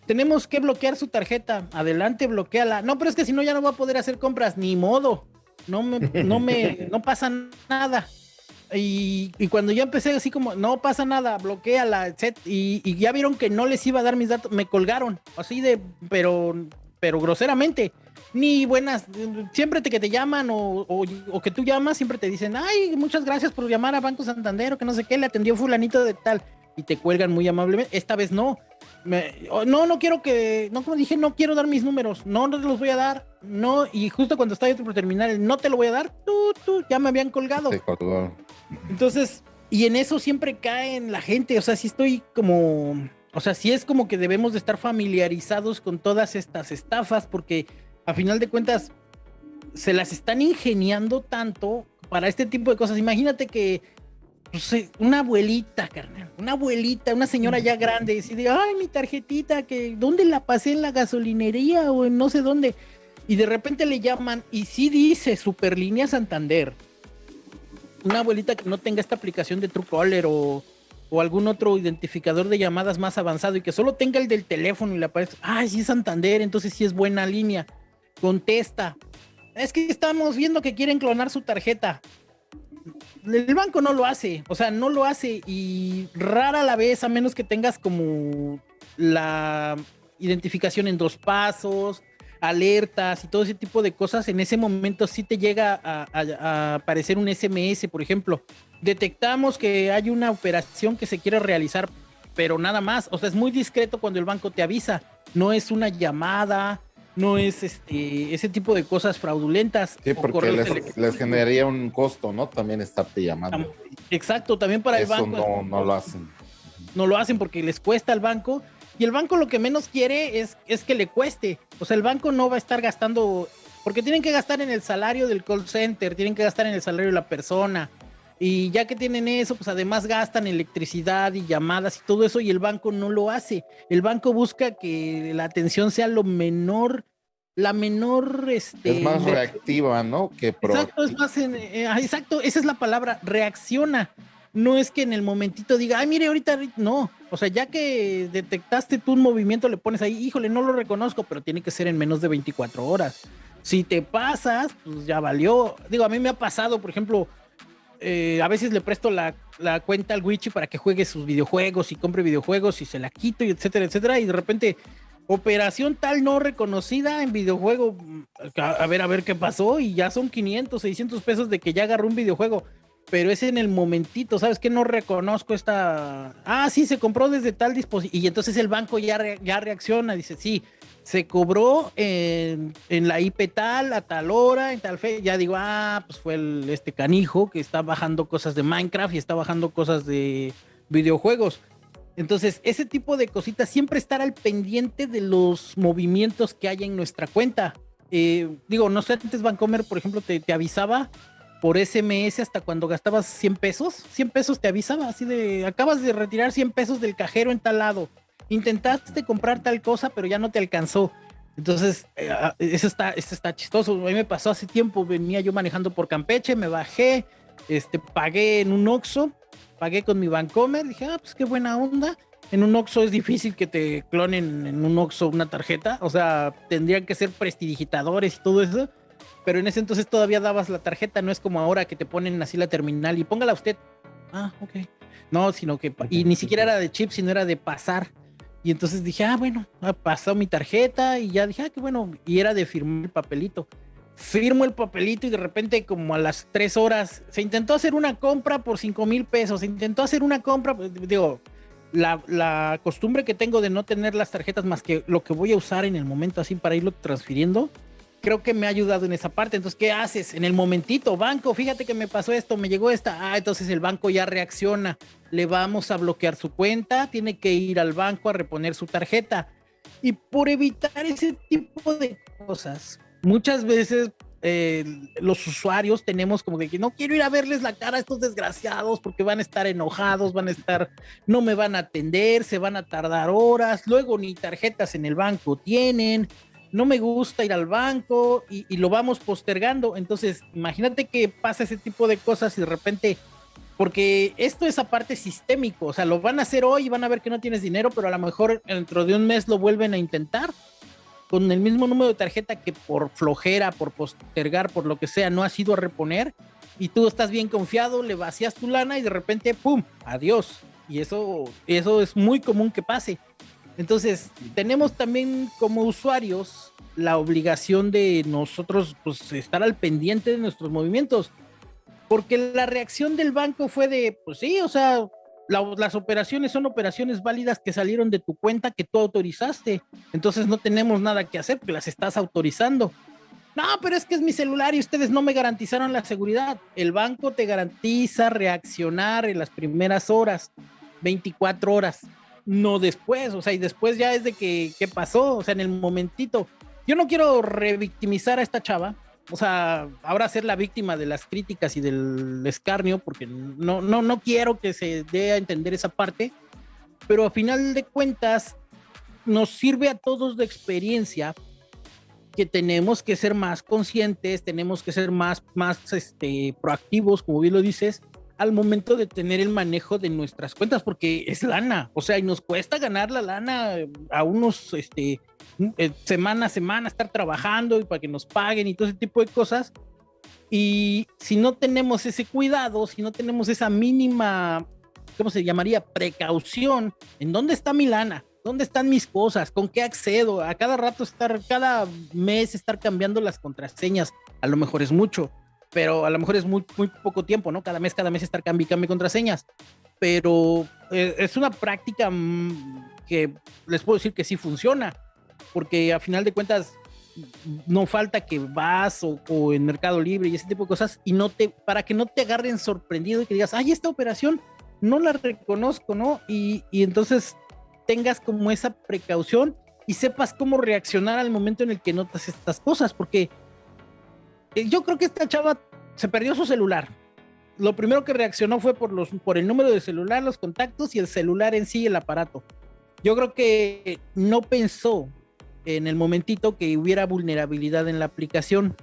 tenemos que bloquear su tarjeta. Adelante, bloqueala. No, pero es que si no ya no va a poder hacer compras, ni modo. No me, no me, no pasa nada. Y, cuando ya empecé así como, no pasa nada, bloquea la set y, y, ya vieron que no les iba a dar mis datos, me colgaron, así de, pero, pero groseramente. Ni buenas, siempre te, que te llaman o, o, que tú llamas, siempre te dicen, ay, muchas gracias por llamar a Banco Santander o que no sé qué, le atendió fulanito de tal y te cuelgan muy amablemente. Esta vez no. Oh, no, no quiero que, no, como dije, no quiero dar mis números, no, no te los voy a dar, no, y justo cuando estaba yo por terminar, no te lo voy a dar, tú, tú, ya me habían colgado. Entonces, y en eso siempre caen la gente, o sea, si estoy como, o sea, sí es como que debemos de estar familiarizados con todas estas estafas, porque a final de cuentas se las están ingeniando tanto para este tipo de cosas. Imagínate que pues, una abuelita, carnal, una abuelita, una señora ya grande, decide, ay, mi tarjetita, que ¿dónde la pasé en la gasolinería o en no sé dónde? Y de repente le llaman y sí dice Superlínea Santander. Una abuelita que no tenga esta aplicación de Truecaller o, o algún otro identificador de llamadas más avanzado y que solo tenga el del teléfono y le aparece, ay, sí es Santander, entonces sí es buena línea. Contesta. Es que estamos viendo que quieren clonar su tarjeta el banco no lo hace, o sea, no lo hace y rara la vez, a menos que tengas como la identificación en dos pasos, alertas y todo ese tipo de cosas, en ese momento sí te llega a, aparecer un SMS, por ejemplo. Detectamos que hay una operación que se quiere realizar, pero nada más, o sea, es muy discreto cuando el banco te avisa, no es una llamada, no es este ese tipo de cosas fraudulentas. Sí, porque les, generaría un costo, ¿no? También estarte llamando. Exacto, también para el banco. No, no lo hacen. No lo hacen porque les cuesta al banco. Y el banco lo que menos quiere es, es que le cueste. O sea, el banco no va a estar gastando, porque tienen que gastar en el salario del call center, tienen que gastar en el salario de la persona. Y ya que tienen eso, pues además gastan electricidad y llamadas y todo eso y el banco no lo hace. El banco busca que la atención sea lo menor, la menor... Este, es más reactiva, ¿no? Que exacto, es más... Eh, ah, exacto, esa es la palabra, reacciona. No es que en el momentito diga, ay, mire, ahorita no. O sea, ya que detectaste tú un movimiento, le pones ahí, híjole, no lo reconozco, pero tiene que ser en menos de 24 horas. Si te pasas, pues ya valió. Digo, a mí me ha pasado, por ejemplo, eh, a veces le presto la, cuenta al Wichi para que juegue sus videojuegos y compre videojuegos y se la quito y etcétera, etcétera. Y de repente, operación tal no reconocida en videojuego. A, ver, a ver qué pasó. Y ya son 500, 600 pesos de que ya agarró un videojuego. Pero es en el momentito, ¿sabes qué? No reconozco esta. Ah, sí, se compró desde tal dispositivo. Y entonces el banco ya, ya reacciona, dice, sí, se cobró en, la IP tal, a tal hora, en tal fe, ya digo, ah, pues fue el, este canijo que está bajando cosas de Minecraft y está bajando cosas de videojuegos. Entonces, ese tipo de cositas, siempre estar al pendiente de los movimientos que hay en nuestra cuenta. Eh, digo, no sé, antes Vancomer, por ejemplo, te, te, avisaba por SMS hasta cuando gastabas 100 pesos. 100 pesos te avisaba, así de, acabas de retirar 100 pesos del cajero en tal lado intentaste comprar tal cosa, pero ya no te alcanzó. Entonces, eh, eso, está, eso está chistoso. A mí me pasó hace tiempo, venía yo manejando por Campeche, me bajé, este, pagué en un Oxxo, pagué con mi Bancomer, dije, ah, pues qué buena onda. En un Oxxo es difícil que te clonen en un Oxxo una tarjeta, o sea, tendrían que ser prestidigitadores y todo eso, pero en ese entonces todavía dabas la tarjeta, no es como ahora que te ponen así la terminal y póngala usted. Ah, ok. No, sino que, y ni siquiera era de chip, sino era de pasar. Y entonces dije, ah, bueno, ha pasado mi tarjeta y ya dije, ah, qué bueno. Y era de firmar el papelito. Firmo el papelito y de repente, como a las tres horas, se intentó hacer una compra por cinco mil pesos. Se intentó hacer una compra, pues, digo, la, la, costumbre que tengo de no tener las tarjetas más que lo que voy a usar en el momento así para irlo transfiriendo, creo que me ha ayudado en esa parte. Entonces, ¿qué haces? En el momentito, banco, fíjate que me pasó esto, me llegó esta. Ah, entonces el banco ya reacciona. Le vamos a bloquear su cuenta, tiene que ir al banco a reponer su tarjeta. Y por evitar ese tipo de cosas, muchas veces eh, los usuarios tenemos como que no quiero ir a verles la cara a estos desgraciados porque van a estar enojados, van a estar, no me van a atender, se van a tardar horas, luego ni tarjetas en el banco tienen, no me gusta ir al banco y, lo vamos postergando. Entonces, imagínate que pasa ese tipo de cosas y de repente, porque esto es aparte sistémico, o sea, lo van a hacer hoy y van a ver que no tienes dinero, pero a lo mejor dentro de un mes lo vuelven a intentar con el mismo número de tarjeta que por flojera, por postergar, por lo que sea, no ha sido a reponer. y tú estás bien confiado, le vacías tu lana y de repente, ¡pum! Adiós. Y eso, eso es muy común que pase. Entonces, tenemos también como usuarios la obligación de nosotros pues, estar al pendiente de nuestros movimientos. Porque la reacción del banco fue de, pues sí, o sea, las operaciones son operaciones válidas que salieron de tu cuenta que tú autorizaste. Entonces no tenemos nada que hacer porque las estás autorizando. No, pero es que es mi celular y ustedes no me garantizaron la seguridad. El banco te garantiza reaccionar en las primeras horas, 24 horas, no después. O sea, y después ya es de que, ¿qué pasó? O sea, en el momentito. Yo no quiero revictimizar a esta chava, o sea, ahora ser la víctima de las críticas y del escarnio, porque no, no, no quiero que se dé a entender esa parte, pero a final de cuentas nos sirve a todos de experiencia que tenemos que ser más conscientes, tenemos que ser más, más este, proactivos, como bien lo dices, al momento de tener el manejo de nuestras cuentas, porque es lana, o sea, y nos cuesta ganar la lana a unos, este, eh, semana a semana, estar trabajando y para que nos paguen y todo ese tipo de cosas. Y si no tenemos ese cuidado, si no tenemos esa mínima, ¿cómo se llamaría? Precaución, ¿en dónde está mi lana? ¿Dónde están mis cosas? ¿Con qué accedo? A cada rato estar, cada mes estar cambiando las contraseñas, a lo mejor es mucho, pero a lo mejor es muy, poco tiempo, ¿no? Cada mes, cada mes estar cambiando contraseñas. Pero eh, es una práctica mm, que les puedo decir que sí funciona, porque a final de cuentas no falta que vas o, en Mercado Libre y ese tipo de cosas y no te, para que no te agarren sorprendido y que digas, ay, esta operación no la reconozco, ¿no? Y, y entonces tengas como esa precaución y sepas cómo reaccionar al momento en el que notas estas cosas, porque yo creo que esta chava se perdió su celular. Lo primero que reaccionó fue por, los, por el número de celular, los contactos y el celular en sí, el aparato. Yo creo que no pensó en el momentito que hubiera vulnerabilidad en la aplicación.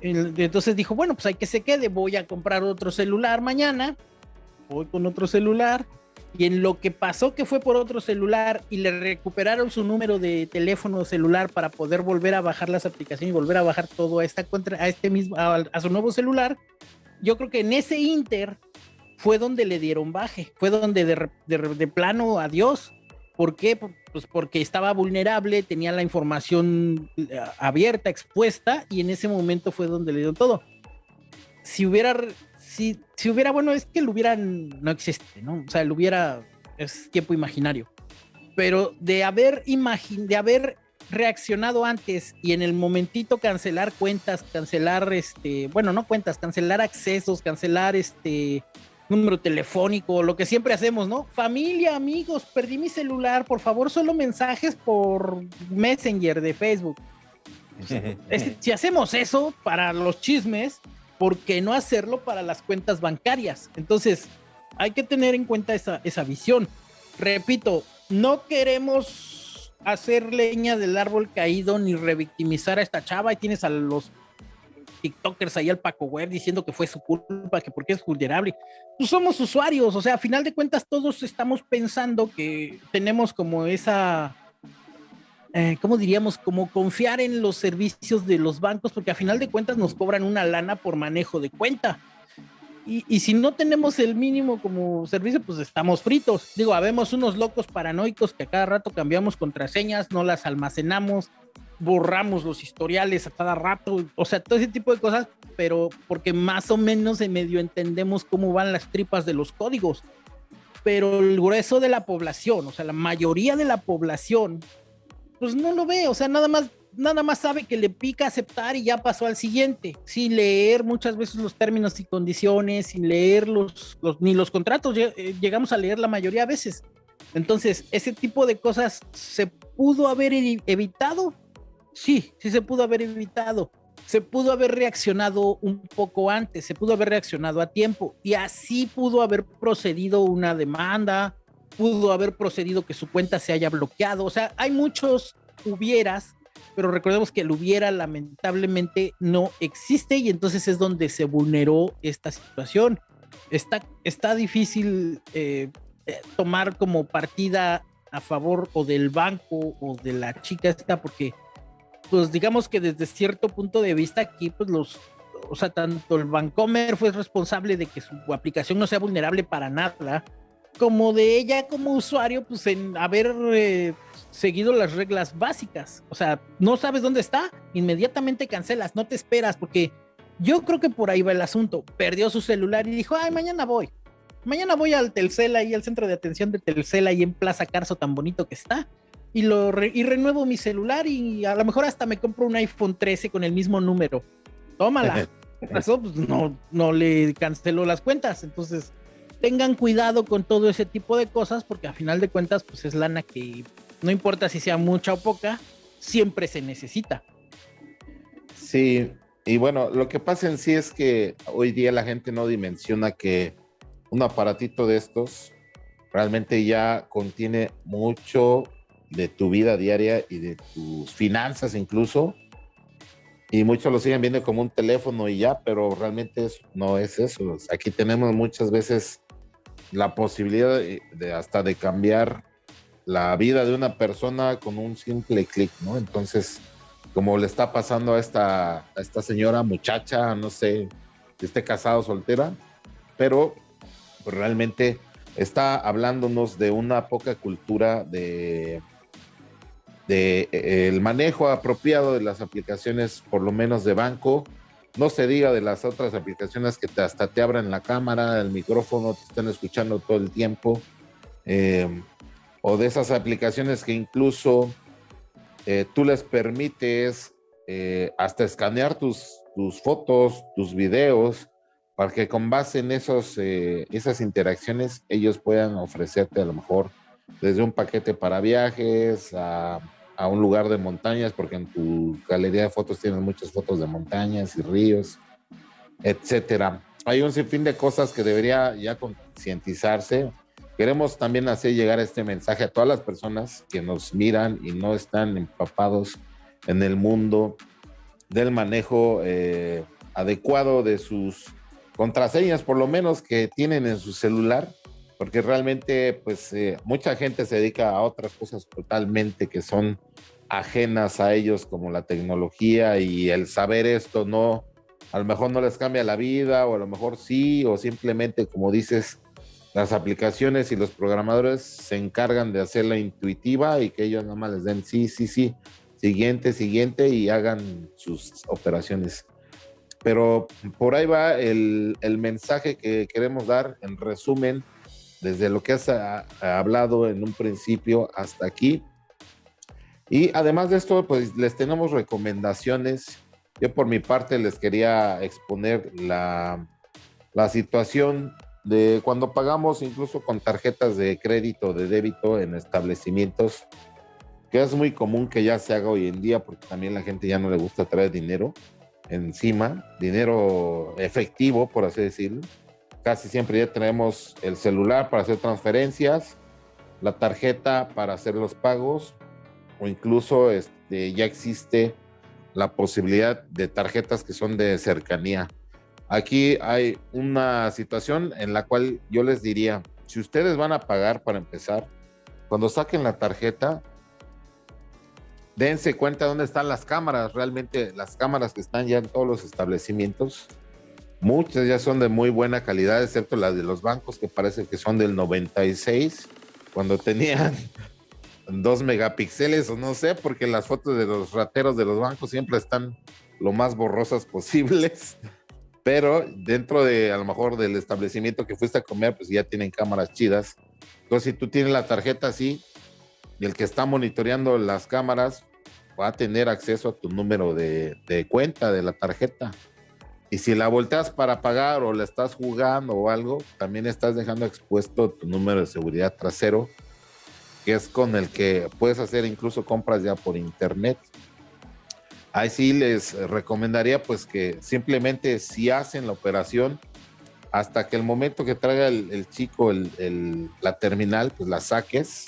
Entonces dijo, bueno, pues hay que se quede, voy a comprar otro celular mañana, voy con otro celular, y en lo que pasó que fue por otro celular y le recuperaron su número de teléfono celular para poder volver a bajar las aplicaciones y volver a bajar todo a esta contra a este mismo a, su nuevo celular, yo creo que en ese inter fue donde le dieron baje, fue donde de, de, plano adiós. ¿Por qué? Pues porque estaba vulnerable, tenía la información eh, abierta, expuesta, y en ese momento fue donde le dieron todo. Si hubiera si, si hubiera, bueno, es que el hubiera no existe, ¿no? O sea, el hubiera es tiempo imaginario. Pero de haber imagin de haber reaccionado antes y en el momentito cancelar cuentas, cancelar este, bueno, no cuentas, cancelar accesos, cancelar este número telefónico, lo que siempre hacemos, ¿no? Familia, amigos, perdí mi celular, por favor, solo mensajes por Messenger de Facebook. si hacemos eso para los chismes, ¿por qué no hacerlo para las cuentas bancarias? Entonces, hay que tener en cuenta esa, esa visión. Repito, no queremos hacer leña del árbol caído ni revictimizar a esta chava y tienes a los TikTokers ahí al Paco Web diciendo que fue su culpa, que porque es vulnerable. Pues somos usuarios, o sea, a final de cuentas todos estamos pensando que tenemos como esa eh, ¿cómo diríamos? Como confiar en los servicios de los bancos, porque a final de cuentas nos cobran una lana por manejo de cuenta. Y, si no tenemos el mínimo como servicio, pues estamos fritos. Digo, habemos unos locos paranoicos que a cada rato cambiamos contraseñas, no las almacenamos, borramos los historiales a cada rato, o sea, todo ese tipo de cosas, pero porque más o menos en medio entendemos cómo van las tripas de los códigos. Pero el grueso de la población, o sea, la mayoría de la población pues no lo ve, o sea, nada más, nada más sabe que le pica aceptar y ya pasó al siguiente, sin leer muchas veces los términos y condiciones, sin leer los, ni los contratos, eh, llegamos a leer la mayoría de veces. Entonces, ese tipo de cosas se pudo haber evitado, sí, sí se pudo haber evitado. Se pudo haber reaccionado un poco antes, se pudo haber reaccionado a tiempo y así pudo haber procedido una demanda, pudo haber procedido que su cuenta se haya bloqueado. O sea, hay muchos hubieras, pero recordemos que el hubiera lamentablemente no existe y entonces es donde se vulneró esta situación. Está, está difícil eh, tomar como partida a favor o del banco o de la chica esta porque pues digamos que desde cierto punto de vista aquí pues los o sea, tanto el Vancomer fue responsable de que su aplicación no sea vulnerable para nada, como de ella como usuario, pues en haber eh, seguido las reglas básicas. O sea, no sabes dónde está, inmediatamente cancelas, no te esperas, porque yo creo que por ahí va el asunto. Perdió su celular y dijo, ay, mañana voy. Mañana voy al Telcel ahí, al centro de atención de Telcel ahí en Plaza Carso, tan bonito que está. Y, lo y renuevo mi celular y a lo mejor hasta me compro un iPhone 13 con el mismo número. Tómala. Eso pues no, no le canceló las cuentas. Entonces, tengan cuidado con todo ese tipo de cosas porque a final de cuentas pues es lana que no importa si sea mucha o poca, siempre se necesita. Sí, y bueno, lo que pasa en sí es que hoy día la gente no dimensiona que un aparatito de estos realmente ya contiene mucho de tu vida diaria y de tus finanzas incluso. Y muchos lo siguen viendo como un teléfono y ya, pero realmente no es eso. Aquí tenemos muchas veces la posibilidad de, hasta de cambiar la vida de una persona con un simple clic, ¿no? Entonces, como le está pasando a esta, esta señora, muchacha, no sé, si esté casada o soltera, pero pues, realmente está hablándonos de una poca cultura de, de eh, el manejo apropiado de las aplicaciones, por lo menos de banco, no se diga de las otras aplicaciones que hasta te abren la cámara, el micrófono, te están escuchando todo el tiempo. Eh, o de esas aplicaciones que incluso eh, tú les permites eh, hasta escanear tus, tus fotos, tus videos, para que con base en esos, esas interacciones ellos puedan ofrecerte a lo mejor desde un paquete para viajes a a un lugar de montañas, porque en tu galería de fotos tienes muchas fotos de montañas y ríos, etcétera. Hay un sinfín de cosas que debería ya concientizarse. Queremos también hacer llegar este mensaje a todas las personas que nos miran y no están empapados en el mundo del manejo eh, adecuado de sus contraseñas, por lo menos que tienen en su celular, porque realmente pues eh, mucha gente se dedica a otras cosas totalmente que son ajenas a ellos como la tecnología y el saber esto no, a lo mejor no les cambia la vida o a lo mejor sí o simplemente como dices, las aplicaciones y los programadores se encargan de hacerla intuitiva y que ellos nada más les den sí, sí, sí, siguiente, siguiente y hagan sus operaciones. Pero por ahí va el, el mensaje que queremos dar en resumen desde lo que has ah, hablado en un principio hasta aquí. Y además de esto, pues les tenemos recomendaciones. Yo por mi parte les quería exponer la, la situación de cuando pagamos incluso con tarjetas de crédito, de débito en establecimientos, que es muy común que ya se haga hoy en día porque también la gente ya no le gusta traer dinero encima, dinero efectivo, por así decirlo. Casi siempre ya tenemos el celular para hacer transferencias, la tarjeta para hacer los pagos o incluso este, ya existe la posibilidad de tarjetas que son de cercanía. Aquí hay una situación en la cual yo les diría, si ustedes van a pagar para empezar, cuando saquen la tarjeta, dense cuenta dónde están las cámaras, realmente las cámaras que están ya en todos los establecimientos, Muchas ya son de muy buena calidad, excepto las de los bancos que parece que son del 96, cuando tenían dos megapíxeles o no sé, porque las fotos de los rateros de los bancos siempre están lo más borrosas posibles. Pero dentro de a lo mejor del establecimiento que fuiste a comer, pues ya tienen cámaras chidas. Entonces, si tú tienes la tarjeta así y el que está monitoreando las cámaras va a tener acceso a tu número de, de cuenta de la tarjeta. Y si la volteas para pagar o la estás jugando o algo, también estás dejando expuesto tu número de seguridad trasero, que es con el que puedes hacer incluso compras ya por internet. Ahí sí les recomendaría pues que simplemente si hacen la operación, hasta que el momento que traiga el, chico la terminal, pues la saques,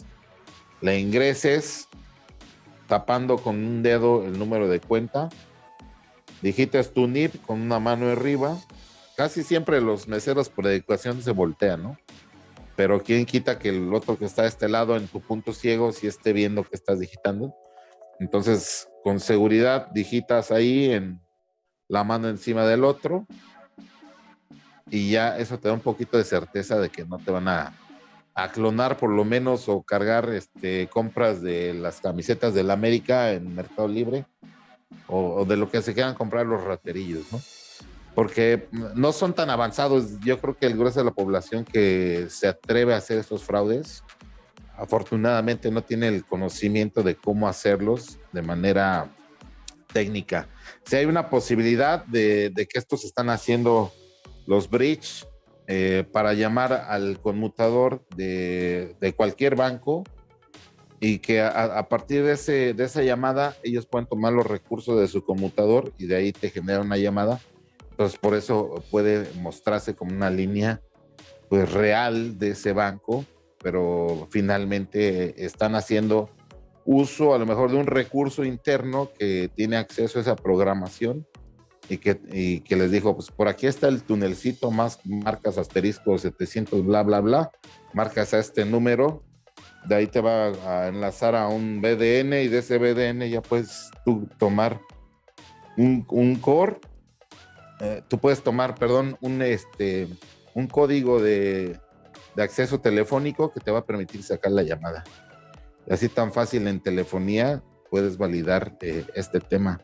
la ingreses, tapando con un dedo el número de cuenta digitas tu NIP con una mano arriba. Casi siempre los meseros por educación se voltean, ¿no? Pero quién quita que el otro que está a este lado en tu punto ciego si esté viendo que estás digitando. Entonces, con seguridad digitas ahí en la mano encima del otro y ya eso te da un poquito de certeza de que no te van a, clonar por lo menos o cargar este, compras de las camisetas del América en Mercado Libre o, de lo que se quieran comprar los raterillos, ¿no? Porque no son tan avanzados. Yo creo que el grueso de la población que se atreve a hacer estos fraudes, afortunadamente no tiene el conocimiento de cómo hacerlos de manera técnica. Si hay una posibilidad de, que estos están haciendo los bridge eh, para llamar al conmutador de, cualquier banco y que a, partir de, ese, de esa llamada ellos pueden tomar los recursos de su conmutador y de ahí te genera una llamada. Entonces por eso puede mostrarse como una línea pues real de ese banco, pero finalmente están haciendo uso a lo mejor de un recurso interno que tiene acceso a esa programación y que, que les dijo, pues por aquí está el tunelcito, más marcas asterisco 700, bla, bla, bla, marcas a este número, de ahí te va a enlazar a un BDN y de ese BDN ya puedes tú tomar un, un core, eh, tú puedes tomar, perdón, un, este, un código de, de acceso telefónico que te va a permitir sacar la llamada. Así tan fácil en telefonía puedes validar eh, este tema.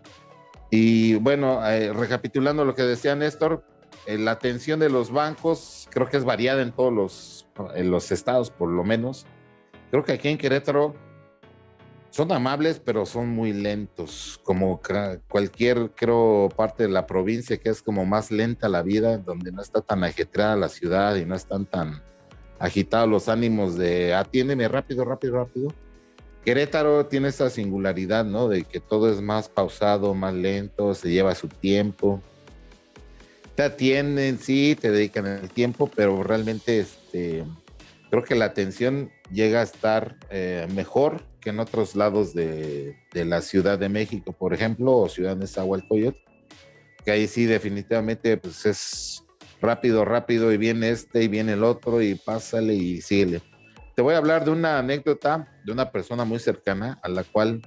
Y bueno, eh, recapitulando lo que decía Néstor, la atención de los bancos creo que es variada en todos los, en los estados, por lo menos. Creo que aquí en Querétaro son amables, pero son muy lentos, como cualquier, creo, parte de la provincia que es como más lenta la vida, donde no está tan ajetreada la ciudad y no están tan agitados los ánimos de atiéndeme rápido, rápido, rápido Querétaro tiene esa singularidad, ¿no? De que todo es más pausado, más lento, se lleva su tiempo. Te atienden, sí, te dedican el tiempo, pero realmente este, creo que la atención llega a estar eh, mejor que en otros lados de, la Ciudad de México, por ejemplo, o Ciudad de Zahualcoyot, que ahí sí definitivamente pues es rápido, rápido, y viene este y viene el otro, y pásale y síguele te voy a hablar de una anécdota de una persona muy cercana a la cual,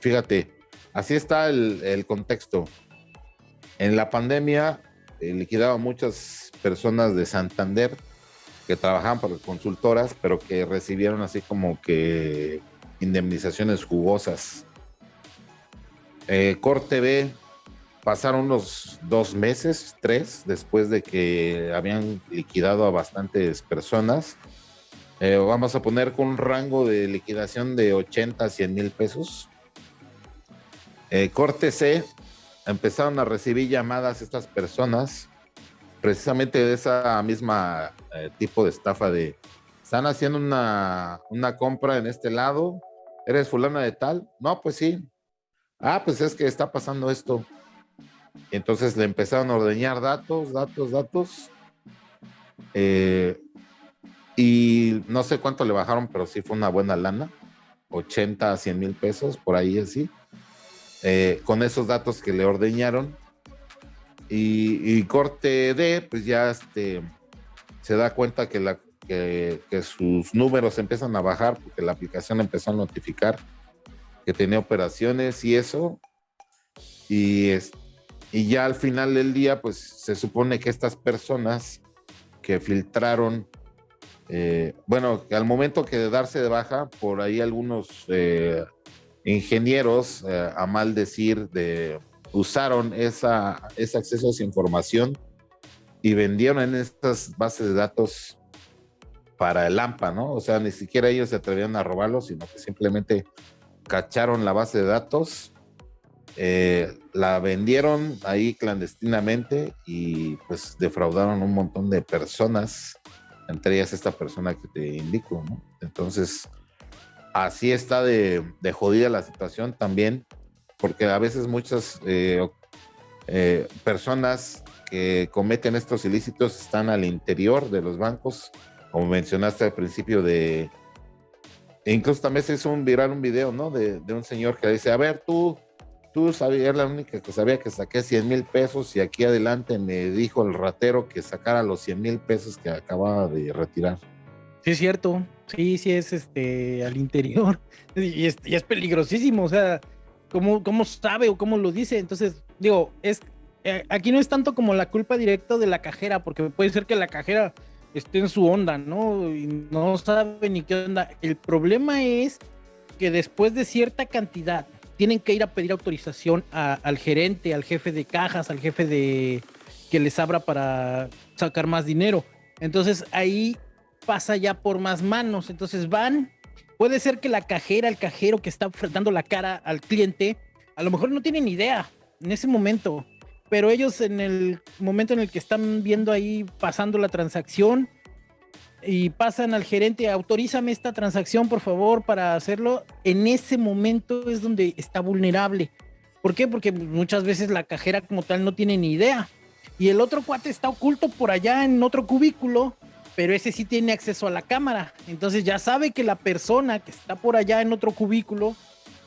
fíjate, así está el, contexto. En la pandemia eh, liquidaba muchas personas de Santander que trabajaban para consultoras, pero que recibieron así como que indemnizaciones jugosas. Eh, Corte B pasaron unos dos meses, tres, después de que habían liquidado a bastantes personas eh, vamos a poner con un rango de liquidación de 80 a 100 mil pesos. Eh, corte C, empezaron a recibir llamadas estas personas, precisamente de esa misma eh, tipo de estafa de, están haciendo una, una compra en este lado, ¿eres fulana de tal? No, pues sí. Ah, pues es que está pasando esto. Entonces le empezaron a ordeñar datos, datos, datos. Eh, y no sé cuánto le bajaron, pero sí fue una buena lana, 80 a 100 mil pesos, por ahí así, eh, con esos datos que le ordeñaron. Y, corte D, pues ya este, se da cuenta que, la, que, sus números empiezan a bajar porque la aplicación empezó a notificar que tenía operaciones y eso. Y, es, y ya al final del día, pues se supone que estas personas que filtraron eh, bueno, al momento que de darse de baja, por ahí algunos eh, ingenieros, eh, a mal decir, de, usaron esa, ese acceso a esa información y vendieron en estas bases de datos para el AMPA, ¿no? O sea, ni siquiera ellos se atrevían a robarlo, sino que simplemente cacharon la base de datos, la vendieron ahí clandestinamente y pues defraudaron un montón de personas entre ellas esta persona que te indico, ¿no? Entonces, así está de, jodida la situación también, porque a veces muchas eh, eh, personas que cometen estos ilícitos están al interior de los bancos, como mencionaste al principio de... incluso también se hizo un viral un video, ¿no? De, de un señor que dice, a ver, tú tú sabías, la única que sabía que saqué 100 mil pesos y aquí adelante me dijo el ratero que sacara los 100 mil pesos que acababa de retirar. Sí, es cierto. Sí, sí, es este al interior. Y es, peligrosísimo. O sea, ¿cómo, ¿cómo sabe o cómo lo dice? Entonces, digo, es eh, aquí no es tanto como la culpa directa de la cajera, porque puede ser que la cajera esté en su onda, ¿no? Y no sabe ni qué onda. El problema es que después de cierta cantidad tienen que ir a pedir autorización al gerente, al jefe de cajas, al jefe de que les abra para sacar más dinero. Entonces ahí pasa ya por más manos. Entonces van, puede ser que la cajera, el cajero que está dando la cara al cliente, a lo mejor no tienen idea en ese momento, pero ellos en el momento en el que están viendo ahí pasando la transacción y pasan al gerente, autorízame esta transacción por favor para hacerlo, en ese momento es donde está vulnerable. ¿Por qué? Porque muchas veces la cajera como tal no tiene ni idea. Y el otro cuate está oculto por allá en otro cubículo pero ese sí tiene acceso a la cámara. Entonces ya sabe que la persona que está por allá en otro cubículo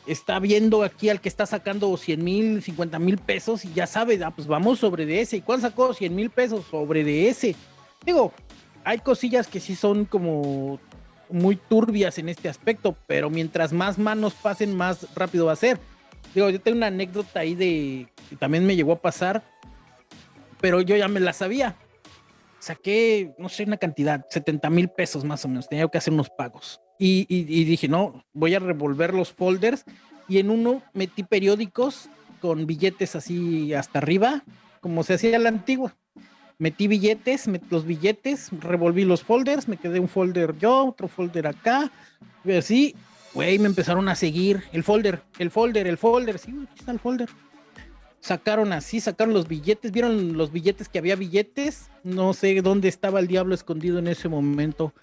está viendo aquí al que está sacando 100 mil, 50 mil pesos y ya sabe, ah, pues vamos sobre de ese. ¿Y cuál sacó 100 mil pesos? Sobre de ese. Digo, hay cosillas que sí son como muy turbias en este aspecto, pero mientras más manos pasen, más rápido va a ser. Digo, yo tengo una anécdota ahí de que también me llegó a pasar, pero yo ya me la sabía saqué, no sé, una cantidad, 70 mil pesos más o menos, tenía que hacer unos pagos. Y, dije, no, voy a revolver los folders y en uno metí periódicos con billetes así hasta arriba, como se hacía la antigua. Metí billetes, metí los billetes, revolví los folders, me quedé un folder yo, otro folder acá, y así, güey, me empezaron a seguir. El folder, el folder, el folder, sí, aquí está el folder. Sacaron así, sacaron los billetes, vieron los billetes que había billetes, no sé dónde estaba el diablo escondido en ese momento,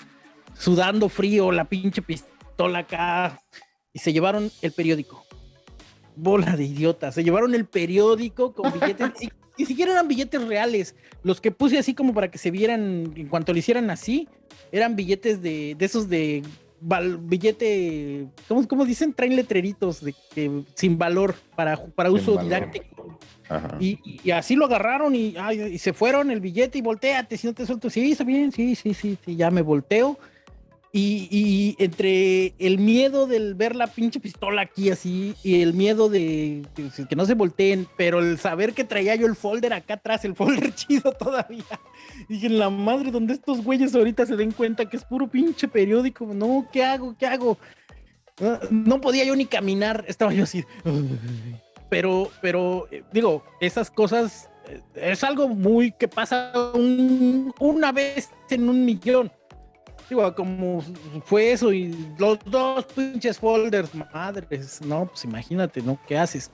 sudando frío, la pinche pistola acá, y se llevaron el periódico. Bola de idiotas, se llevaron el periódico con billetes, y, ni siquiera eran billetes reales, los que puse así como para que se vieran, en cuanto lo hicieran así, eran billetes de, de esos de billete, ¿cómo, ¿cómo, dicen? Traen letreritos de que sin valor para, para uso didáctico. Y, así lo agarraron y, y, se fueron el billete y volteate, si no te suelto, sí, está bien, sí, sí, sí, sí, ya me volteo y, entre el miedo del ver la pinche pistola aquí así y el miedo de, que no se volteen, pero el saber que traía yo el folder acá atrás, el folder chido todavía. Dije, la madre, donde estos güeyes ahorita se den cuenta que es puro pinche periódico. No, ¿qué hago? ¿Qué hago? No podía yo ni caminar, estaba yo así. Pero, pero, eh, digo, esas cosas eh, es algo muy que pasa una vez en un millón Digo, como fue eso y los dos pinches folders, madres, no, pues imagínate, ¿no? ¿Qué haces?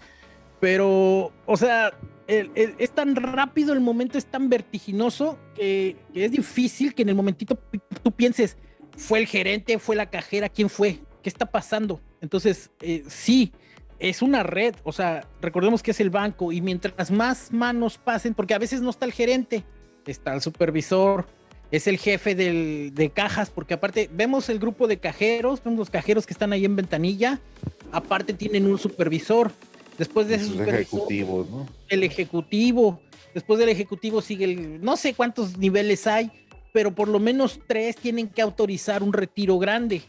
Pero, o sea, es tan rápido, el momento es tan vertiginoso que, es difícil que en el momentito tú pienses, fue el gerente, fue la cajera, ¿quién fue? ¿Qué está pasando? Entonces, eh, sí, es una red, o sea, recordemos que es el banco y mientras más manos pasen, porque a veces no está el gerente, está el supervisor, es el jefe de cajas, porque aparte vemos el grupo de cajeros, vemos los cajeros que están ahí en ventanilla, aparte tienen un supervisor. Después de ese supervisor, ¿no? el ejecutivo, después del ejecutivo sigue el, no sé cuántos niveles hay, pero por lo menos tres tienen que autorizar un retiro grande.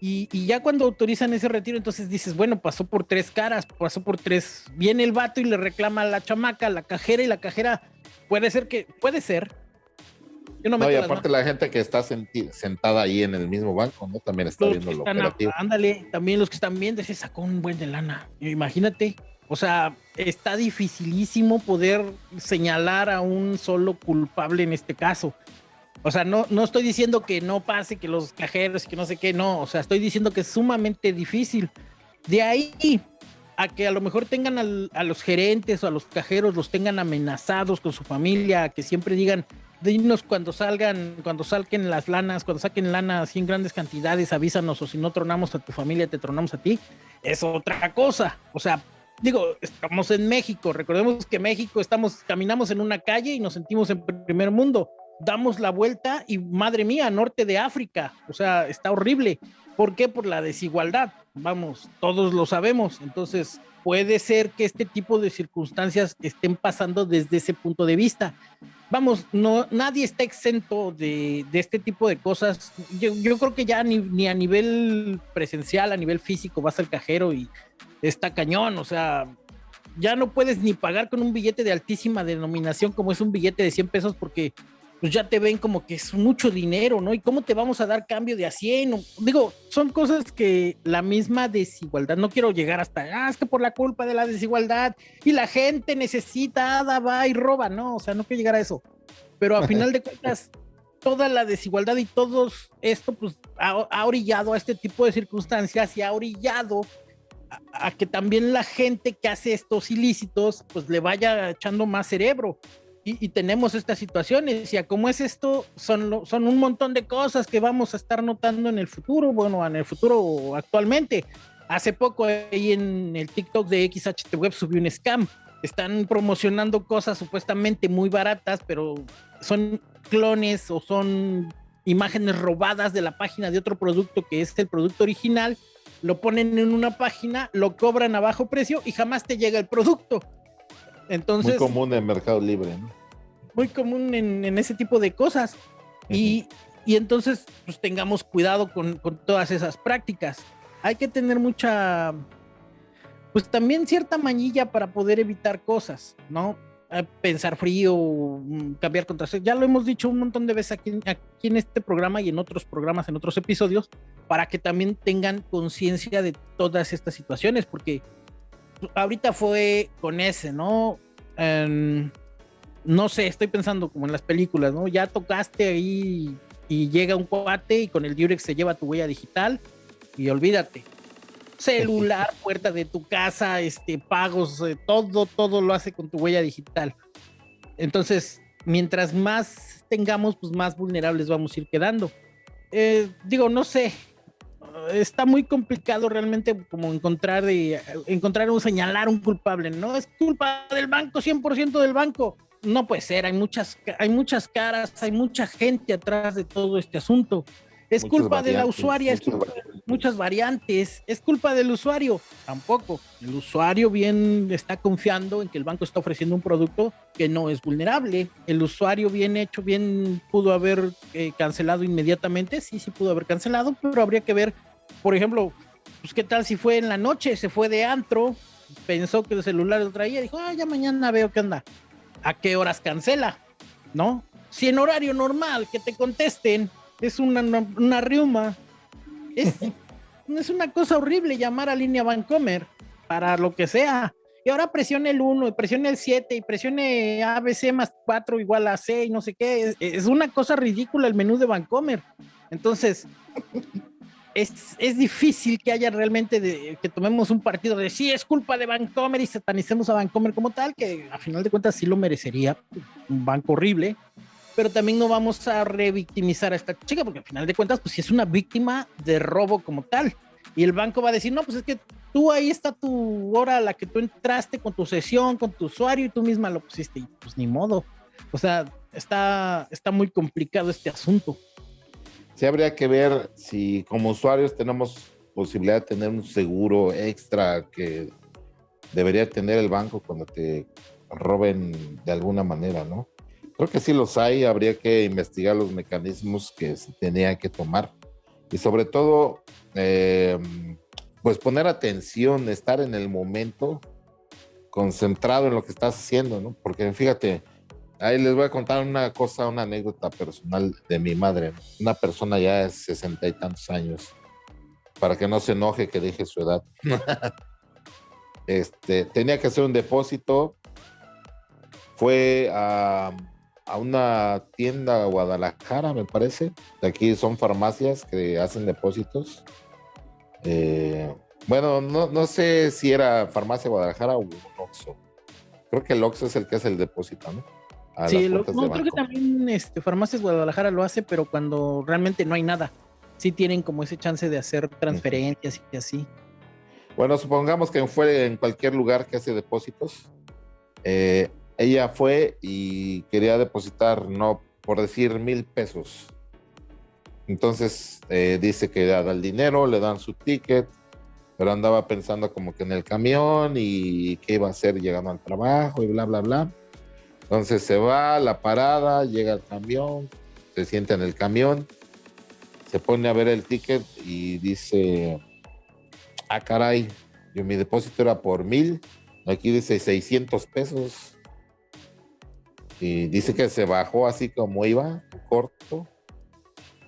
Y, y, ya cuando autorizan ese retiro, entonces dices, bueno, pasó por tres caras, pasó por tres. Viene el vato y le reclama a la chamaca, a la cajera, y la cajera puede ser que, puede ser no, y aparte la gente que está sentada ahí en el mismo banco, ¿no? También está viendo lo operativo. ándale, también los que están viendo, se sacó un buen de lana. Imagínate, o sea, está dificilísimo poder señalar a un solo culpable en este caso. O sea, no, no estoy diciendo que no pase, que los cajeros, que no sé qué, no. O sea, estoy diciendo que es sumamente difícil. De ahí a que a lo mejor tengan a los gerentes o a los cajeros, los tengan amenazados con su familia, que siempre digan, dinos cuando salgan, cuando salquen las lanas, cuando saquen lana así en grandes cantidades, avísanos o si no tronamos a tu familia, te tronamos a ti, es otra cosa. O sea, digo, estamos en México, recordemos que México estamos, caminamos en una calle y nos sentimos en primer mundo, damos la vuelta y madre mía, norte de África, o sea, está horrible. ¿Por qué? Por la desigualdad. Vamos, todos lo sabemos. Entonces, puede ser que este tipo de circunstancias estén pasando desde ese punto de vista vamos, no, nadie está exento de, este tipo de cosas. Yo, creo que ya ni, a nivel presencial, a nivel físico, vas al cajero y está cañón, o sea, ya no puedes ni pagar con un billete de altísima denominación como es un billete de 100 pesos porque pues ya te ven como que es mucho dinero, ¿no? ¿Y cómo te vamos a dar cambio de a 100? Digo, son cosas que la misma desigualdad, no quiero llegar hasta, ah, es que por la culpa de la desigualdad y la gente necesita, va y roba, ¿no? O sea, no quiero llegar a eso. Pero a final de cuentas, toda la desigualdad y todo esto, pues, ha, orillado a este tipo de circunstancias y ha orillado a, que también la gente que hace estos ilícitos, pues le vaya echando más cerebro y, tenemos estas situaciones. Y a cómo es esto, son, son un montón de cosas que vamos a estar notando en el futuro, bueno, en el futuro actualmente. Hace poco ahí en el TikTok de XHT Web subió un scam. Están promocionando cosas supuestamente muy baratas, pero son clones o son imágenes robadas de la página de otro producto que es el producto original. Lo ponen en una página, lo cobran a bajo precio y jamás te llega el producto entonces, muy común en Mercado Libre, ¿no? Muy común en, ese tipo de cosas. y, entonces, pues tengamos cuidado con, todas esas prácticas. Hay que tener mucha, pues también cierta mañilla para poder evitar cosas, ¿no? Pensar frío, mm, cambiar contraseña. Ya lo hemos dicho un montón de veces aquí, aquí en este programa y en otros programas, en otros episodios, para que también tengan conciencia de todas estas situaciones, porque ahorita fue con ese, ¿no? no sé, estoy pensando como en las películas, ¿no? Ya tocaste ahí y llega un cuate y con el Durex se lleva tu huella digital y olvídate. Celular, puerta de tu casa, este, pagos, eh, todo, todo lo hace con tu huella digital. Entonces, mientras más tengamos, pues más vulnerables vamos a ir quedando. Eh, digo, no sé, está muy complicado realmente como encontrar y encontrar o señalar un culpable, ¿no? Es culpa del banco, 100% del banco. No puede ser, hay muchas, hay muchas caras, hay mucha gente atrás de todo este asunto. Es culpa de la usuaria, es muchas variantes, es culpa del usuario, tampoco. El usuario bien está confiando en que el banco está ofreciendo un producto que no es vulnerable. El usuario bien hecho, bien pudo haber eh, cancelado inmediatamente, sí, sí pudo haber cancelado, pero habría que ver por ejemplo, pues qué tal si fue en la noche, se fue de antro, pensó que el celular lo traía, dijo, ah, ya mañana veo qué onda. ¿A qué horas cancela? ¿No? Si en horario normal que te contesten es una, una, riuma, es, es una cosa horrible llamar a línea Vancomer para lo que sea. Y ahora presione el 1, y presione el 7, y presione ABC más 4 igual a C, y no sé qué. Es, una cosa ridícula el menú de Vancomer. Entonces, es, es, difícil que haya realmente que tomemos un partido de sí, es culpa de Vancomer y satanicemos a Vancomer como tal, que a final de cuentas sí lo merecería, un banco horrible, pero también no vamos a revictimizar a esta chica, porque a final de cuentas, pues si es una víctima de robo como tal, y el banco va a decir, no, pues es que tú ahí está tu hora a la que tú entraste con tu sesión, con tu usuario y tú misma lo pusiste, y pues ni modo, o sea, está, está muy complicado este asunto sí habría que ver si como usuarios tenemos posibilidad de tener un seguro extra que debería tener el banco cuando te roben de alguna manera, ¿no? Creo que sí los hay, habría que investigar los mecanismos que se tenían que tomar y sobre todo, eh, pues poner atención, estar en el momento, concentrado en lo que estás haciendo, ¿no? Porque fíjate, Ahí les voy a contar una cosa, una anécdota personal de mi madre. Una persona ya de sesenta y tantos años, para que no se enoje que dije su edad. este, tenía que hacer un depósito. Fue a, una tienda Guadalajara, me parece. De aquí son farmacias que hacen depósitos. Eh, bueno, no, no, sé si era farmacia Guadalajara o un Oxxo. Creo que el Oxxo es el que hace el depósito, ¿no? sí, no, creo que también este, Farmacias Guadalajara lo hace, pero cuando realmente no hay nada. Sí tienen como ese chance de hacer transferencias y así. Bueno, supongamos que fue en cualquier lugar que hace depósitos. Eh, ella fue y quería depositar, no por decir mil pesos. Entonces eh, dice que da el dinero, le dan su ticket, pero andaba pensando como que en el camión y qué iba a hacer llegando al trabajo y bla, bla, bla. Entonces se va a la parada, llega el camión, se sienta en el camión, se pone a ver el ticket y dice, ah caray, yo mi depósito era por mil Aquí dice 600 pesos. Y dice que se bajó así como iba, corto.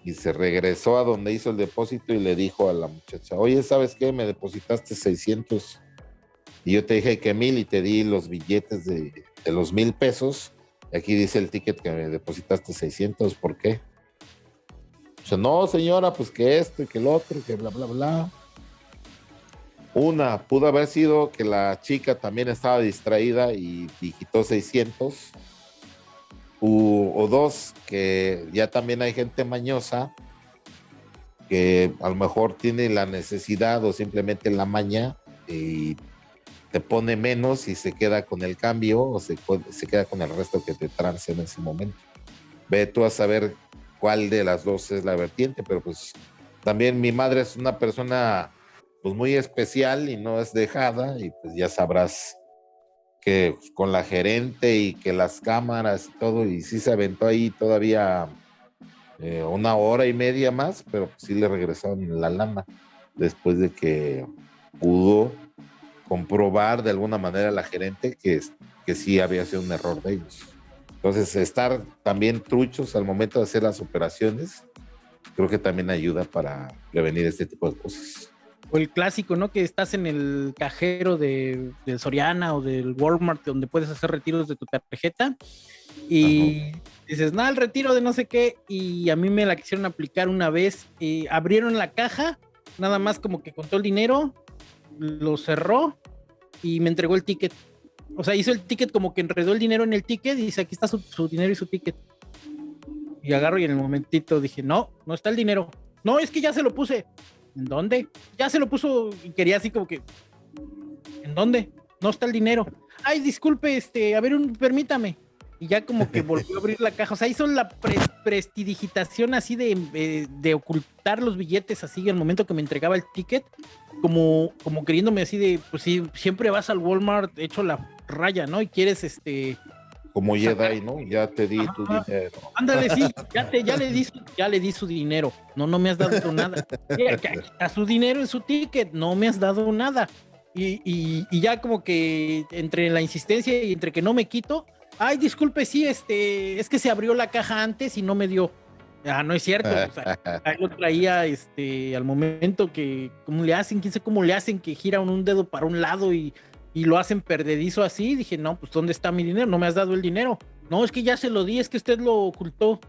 Y se regresó a donde hizo el depósito y le dijo a la muchacha, oye, ¿sabes qué? Me depositaste 600. Y yo te dije que mil y te di los billetes de, de los mil pesos. Y aquí dice el ticket que me depositaste 600. ¿Por qué? O sea, no, señora, pues que esto y que el otro, que bla, bla, bla. Una, pudo haber sido que la chica también estaba distraída y digitó 600. O dos, que ya también hay gente mañosa que a lo mejor tiene la necesidad o simplemente la maña y te pone menos y se queda con el cambio o se, se queda con el resto que te trance en ese momento. Ve tú a saber cuál de las dos es la vertiente, pero pues también mi madre es una persona pues muy especial y no es dejada y pues ya sabrás que con la gerente y que las cámaras y todo y sí se aventó ahí todavía eh, una hora y media más, pero sí le regresaron la lana después de que pudo comprobar de alguna manera la gerente que, que sí había sido un error de ellos. Entonces, estar también truchos al momento de hacer las operaciones, creo que también ayuda para prevenir este tipo de cosas. O el clásico, ¿no? Que estás en el cajero de, Soriana o del Walmart donde puedes hacer retiros de tu tarjeta y dices, nada, el retiro de no sé qué y a mí me la quisieron aplicar una vez y abrieron la caja, nada más como que contó el dinero, lo cerró y me entregó el ticket. O sea, hizo el ticket como que enredó el dinero en el ticket y dice, aquí está su, su dinero y su ticket. Y agarro y en el momentito dije, no, no está el dinero. No, es que ya se lo puse. ¿En dónde? Ya se lo puso y quería así como que, ¿en dónde? No está el dinero. Ay, disculpe, este, a ver, un, permítame. Y ya como que volvió a abrir la caja. O sea, hizo la prestidigitación así de, eh, de, ocultar los billetes así el momento que me entregaba el ticket. Como, como queriéndome así de, pues sí, siempre vas al Walmart hecho la raya, ¿no? Y quieres este como Jedi, ¿no? Ya te di tu dinero. Ándale, sí, ya, te, ya, le di su, ya le di su dinero. No, no me has dado nada. A su dinero en su ticket, no me has dado nada. Y, y, ya como que entre la insistencia y entre que no me quito, ay, disculpe, sí, este, es que se abrió la caja antes y no me dio. Ah, no es cierto. O sea, lo traía este, al momento que, ¿cómo le hacen? ¿Quién sabe cómo le hacen que gira un dedo para un lado y y lo hacen perdedizo así. Dije, no, pues ¿dónde está mi dinero? No me has dado el dinero. No, es que ya se lo di, es que usted lo ocultó.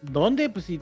¿Dónde? Pues si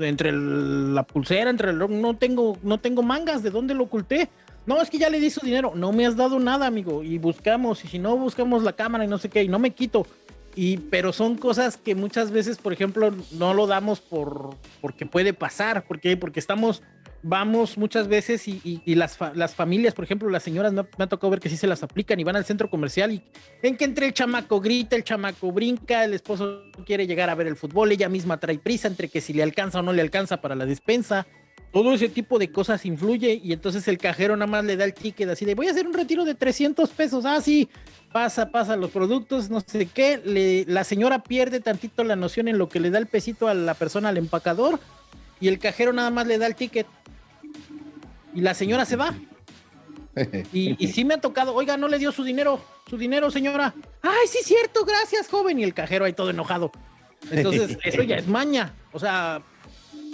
entre la pulsera, entre el no tengo, no tengo mangas, ¿de dónde lo oculté? No, es que ya le di su dinero, no me has dado nada, amigo, y buscamos, y si no buscamos la cámara y no sé qué, y no me quito. Y, pero son cosas que muchas veces, por ejemplo, no lo damos por porque puede pasar, porque porque estamos vamos muchas veces y, las, las, familias, por ejemplo, las señoras me, ha tocado ver que sí se las aplican y van al centro comercial y ven que entre el chamaco grita, el chamaco brinca, el esposo quiere llegar a ver el fútbol, ella misma trae prisa entre que si le alcanza o no le alcanza para la despensa. Todo ese tipo de cosas influye y entonces el cajero nada más le da el ticket así de voy a hacer un retiro de 300 pesos. Ah, sí, pasa, pasa los productos, no sé qué. Le, la señora pierde tantito la noción en lo que le da el pesito a la persona, al empacador, y el cajero nada más le da el ticket y la señora se va. Y, y, sí me ha tocado, oiga, no le dio su dinero, su dinero, señora. Ay, sí, cierto, gracias, joven. Y el cajero ahí todo enojado. Entonces, eso ya es maña. O sea,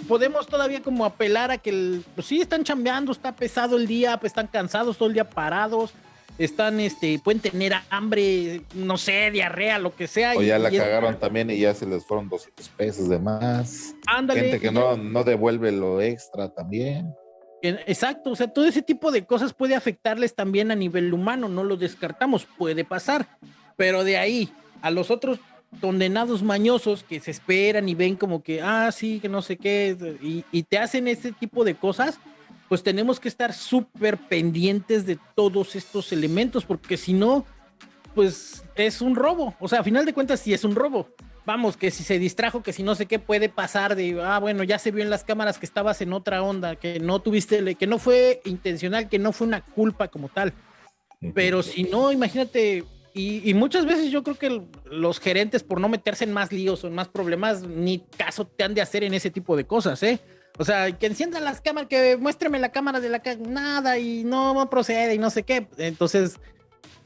podemos todavía como apelar a que, el, pues sí, están chambeando, está pesado el día, pues están cansados todo el día parados, están, este, pueden tener hambre, no sé, diarrea, lo que sea. O ya la cagaron también y ya se les fueron 200 pesos de más. Ándale. Gente que no, no devuelve lo extra también. Exacto, o sea, todo ese tipo de cosas puede afectarles también a nivel humano, no lo descartamos, puede pasar, pero de ahí a los otros condenados mañosos que se esperan y ven como que, ah, sí, que no sé qué, y, te hacen ese tipo de cosas, pues tenemos que estar súper pendientes de todos estos elementos, porque si no, pues es un robo, o sea, a final de cuentas sí es un robo, vamos, que si se distrajo, que si no sé qué puede pasar de, ah, bueno, ya se vio en las cámaras que estabas en otra onda, que no tuviste, que no fue intencional, que no fue una culpa como tal. Pero si no, imagínate, y, muchas veces yo creo que los gerentes, por no meterse en más líos o en más problemas, ni caso te han de hacer en ese tipo de cosas, ¿eh? O sea, que enciendan las cámaras, que muéstreme la cámara de la nada y no procede y no sé qué. Entonces,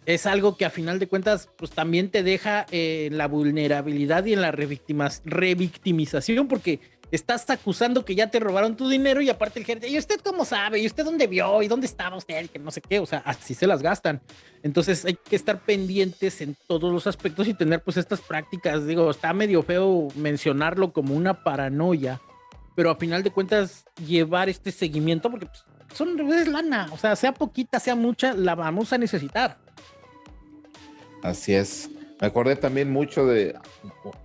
es algo que a final de cuentas, pues también te deja en la vulnerabilidad y en la revictimización, porque estás acusando que ya te robaron tu dinero y aparte el gerente, ¿y usted cómo sabe? ¿Y usted dónde vio? ¿Y dónde estaba usted? Que no sé qué, o sea, así se las gastan. Entonces hay que estar pendientes en todos los aspectos y tener pues estas prácticas, digo, está medio feo mencionarlo como una paranoia, pero a final de cuentas llevar este seguimiento, porque pues, son es lana, o sea, sea poquita, sea mucha, la vamos a necesitar. Así es. Me acordé también mucho de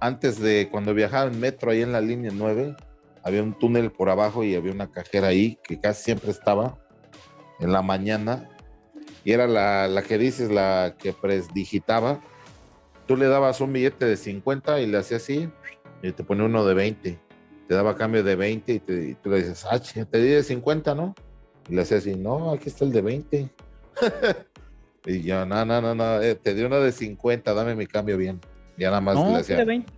antes de cuando viajaba en metro ahí en la línea 9, había un túnel por abajo y había una cajera ahí que casi siempre estaba en la mañana y era la, la que dices, la que presdigitaba. Tú le dabas un billete de 50 y le hacía así y te ponía uno de 20. Te daba cambio de 20 y, te, tú le dices, ah, te di de 50, ¿no? Y le hacía así, no, aquí está el de 20. Y yo, no, no, no, no, eh, te di una de 50, dame mi cambio bien. Ya nada más no, le hacía. 20.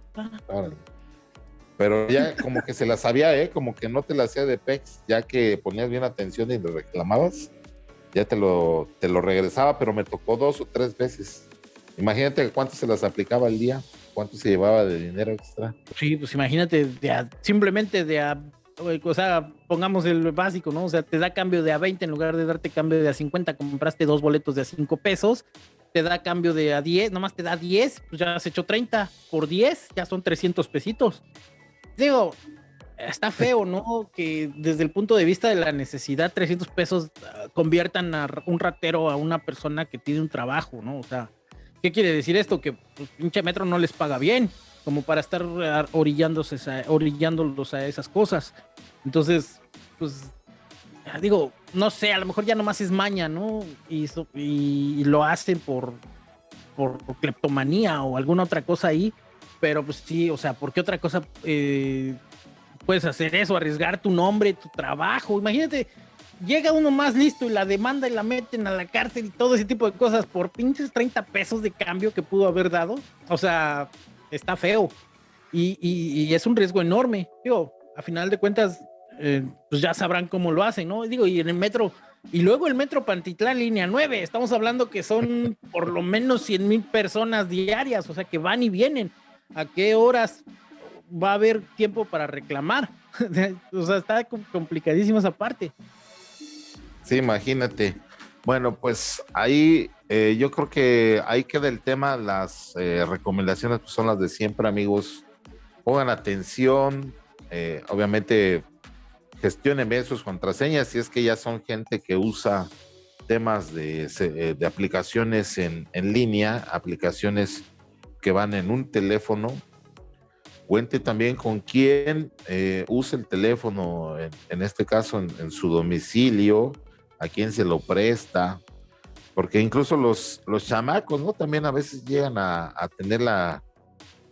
Pero ya como que se la sabía, ¿eh? Como que no te la hacía de PEX, ya que ponías bien atención y le reclamabas, ya te lo, te lo regresaba, pero me tocó dos o tres veces. Imagínate cuánto se las aplicaba al día, cuánto se llevaba de dinero extra. Sí, pues imagínate, de simplemente de a o sea, pongamos el básico, ¿no? O sea, te da cambio de a 20 en lugar de darte cambio de a 50, compraste dos boletos de a 5 pesos, te da cambio de a 10, nomás te da 10, pues ya has hecho 30 por 10, ya son 300 pesitos. Digo, está feo, ¿no? Que desde el punto de vista de la necesidad, 300 pesos ah, conviertan a un ratero a una persona que tiene un trabajo, ¿no? O sea, ¿qué quiere decir esto? Que pues, pinche metro no les paga bien como para estar orillándose orillándolos a esas cosas. Entonces, pues, digo, no sé, a lo mejor ya nomás es maña, ¿no? Y, y, lo hacen por, por, cleptomanía o alguna otra cosa ahí, pero pues sí, o sea, ¿por qué otra cosa eh, puedes hacer eso? Arriesgar tu nombre, tu trabajo. Imagínate, llega uno más listo y la demanda y la meten a la cárcel y todo ese tipo de cosas por pinches 30 pesos de cambio que pudo haber dado. O sea, está feo y, es un riesgo enorme. Digo, a final de cuentas, eh, pues ya sabrán cómo lo hacen, ¿no? Digo, y en el metro, y luego el metro Pantitlán, línea 9, estamos hablando que son por lo menos 100 mil personas diarias, o sea, que van y vienen. ¿A qué horas va a haber tiempo para reclamar? o sea, está complicadísimo esa parte. Sí, imagínate. Bueno, pues ahí eh, yo creo que ahí queda el tema. Las eh, recomendaciones pues, son las de siempre, amigos. Pongan atención. Eh, obviamente, gestionen bien sus contraseñas. Si es que ya son gente que usa temas de, de aplicaciones en, en, línea, aplicaciones que van en un teléfono. Cuente también con quién usa el teléfono, en, este caso en su domicilio a quién se lo presta, porque incluso los, los chamacos, ¿no? También a veces llegan a, tener la,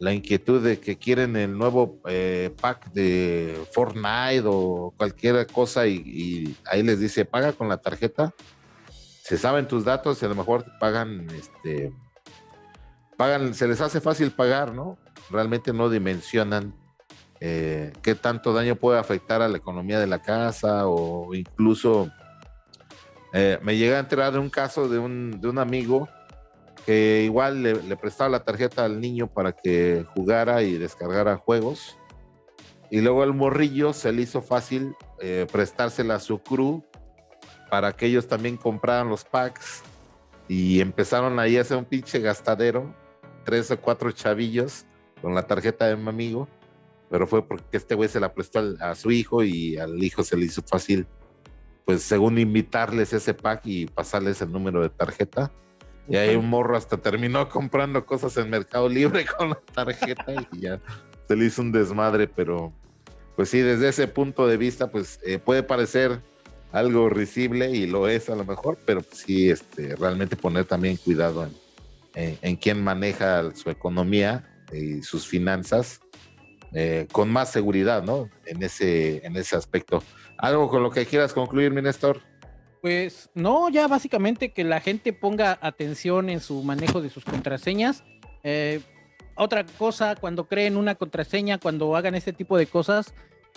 inquietud de que quieren el nuevo eh, pack de Fortnite o cualquier cosa y, ahí les dice, paga con la tarjeta, se saben tus datos y a lo mejor pagan, este, pagan, se les hace fácil pagar, ¿no? Realmente no dimensionan eh, qué tanto daño puede afectar a la economía de la casa o incluso eh, me llegué a enterar de un caso de un, de un amigo que igual le, prestaba la tarjeta al niño para que jugara y descargara juegos. Y luego el morrillo se le hizo fácil eh, prestársela a su crew para que ellos también compraran los packs. Y empezaron ahí a hacer un pinche gastadero, tres o cuatro chavillos con la tarjeta de mi amigo. Pero fue porque este güey se la prestó a su hijo y al hijo se le hizo fácil pues según invitarles ese pack y pasarles el número de tarjeta. Y ahí un morro hasta terminó comprando cosas en Mercado Libre con la tarjeta y ya se le hizo un desmadre, pero pues sí, desde ese punto de vista, pues eh, puede parecer algo risible y lo es a lo mejor, pero pues, sí, este, realmente poner también cuidado en, en, quién maneja su economía y sus finanzas eh, con más seguridad, ¿no? En ese, en ese aspecto. ¿Algo con lo que quieras concluir, mi Néstor? Pues no, ya básicamente que la gente ponga atención en su manejo de sus contraseñas. Eh, otra cosa, cuando creen una contraseña, cuando hagan este tipo de cosas,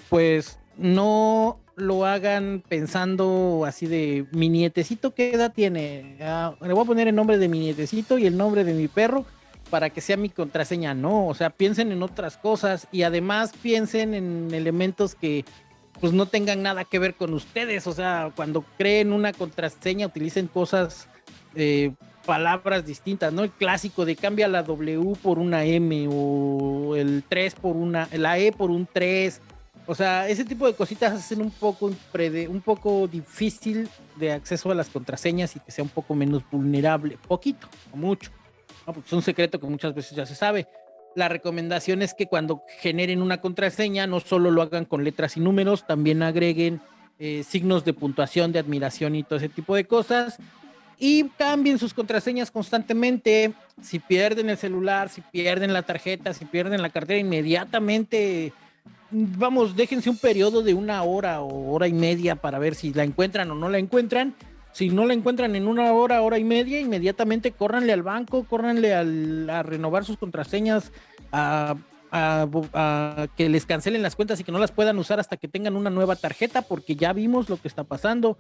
pues no lo hagan pensando así de mi nietecito, ¿qué edad tiene? Ah, le voy a poner el nombre de mi nietecito y el nombre de mi perro para que sea mi contraseña. No, o sea, piensen en otras cosas y además piensen en elementos que pues no tengan nada que ver con ustedes. O sea, cuando creen una contraseña, utilicen cosas, eh, palabras distintas, ¿no? El clásico de cambia la W por una M o el 3 por una, la E por un 3. O sea, ese tipo de cositas hacen un poco, un poco difícil de acceso a las contraseñas y que sea un poco menos vulnerable, poquito o mucho. ¿no? Porque es un secreto que muchas veces ya se sabe. La recomendación es que cuando generen una contraseña, no solo lo hagan con letras y números, también agreguen eh, signos de puntuación, de admiración y todo ese tipo de cosas. Y cambien sus contraseñas constantemente. Si pierden el celular, si pierden la tarjeta, si pierden la cartera, inmediatamente, vamos, déjense un periodo de una hora o hora y media para ver si la encuentran o no la encuentran si no la encuentran en una hora, hora y media, inmediatamente córranle al banco, córranle a renovar sus contraseñas, a, que les cancelen las cuentas y que no las puedan usar hasta que tengan una nueva tarjeta, porque ya vimos lo que está pasando.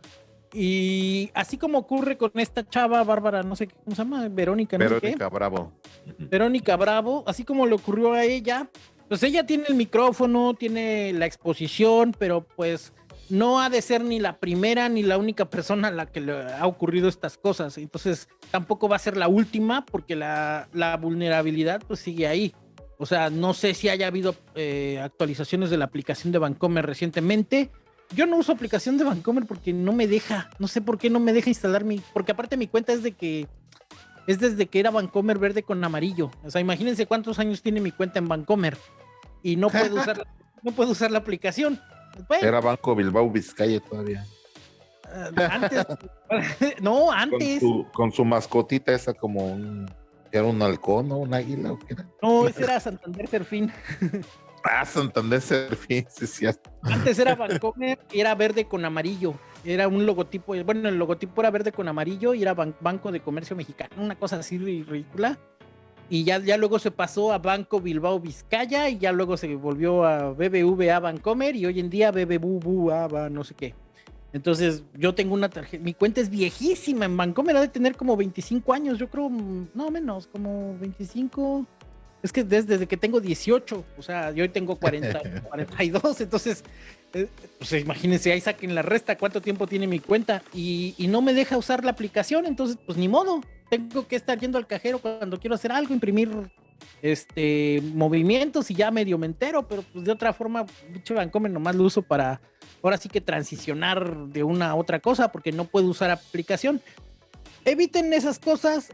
Y así como ocurre con esta chava, Bárbara, no sé cómo se llama, Verónica, ¿no? Verónica Bravo. Verónica Bravo, así como le ocurrió a ella, pues ella tiene el micrófono, tiene la exposición, pero pues no ha de ser ni la primera ni la única persona a la que le ha ocurrido estas cosas. Entonces, tampoco va a ser la última porque la, vulnerabilidad pues sigue ahí. O sea, no sé si haya habido eh, actualizaciones de la aplicación de Vancomer recientemente. Yo no uso aplicación de Vancomer porque no me deja. No sé por qué no me deja instalar mi. Porque aparte mi cuenta es de que. Es desde que era Vancomer verde con amarillo. O sea, imagínense cuántos años tiene mi cuenta en Vancomer. Y no puedo usar, no puedo usar la aplicación. Era Banco Bilbao Vizcaya todavía. Ah, antes, no, antes. Con su, mascotita esa como un, era un halcón, ¿no? Un águila. No, ese era Santander Serfín. Ah, Santander Serfín, sí, sí. Antes era Bancomer y era verde con amarillo. Era un logotipo, bueno, el logotipo era verde con amarillo y era Banco de Comercio Mexicano, una cosa así ridícula y ya, ya luego se pasó a Banco Bilbao Vizcaya y ya luego se volvió a BBVA Bancomer y hoy en día BBVA no sé qué. Entonces yo tengo una tarjeta, mi cuenta es viejísima en Bancomer, ha de tener como 25 años, yo creo, no menos, como 25. Es que desde, que tengo 18, o sea, yo hoy tengo 40, 42, entonces, eh, pues imagínense, ahí saquen la resta, cuánto tiempo tiene mi cuenta y, y no me deja usar la aplicación, entonces, pues ni modo, tengo que estar yendo al cajero cuando quiero hacer algo, imprimir este movimientos y ya medio me entero, pero pues de otra forma, mucho Vancomer nomás lo uso para ahora sí que transicionar de una a otra cosa porque no puedo usar aplicación. Eviten esas cosas,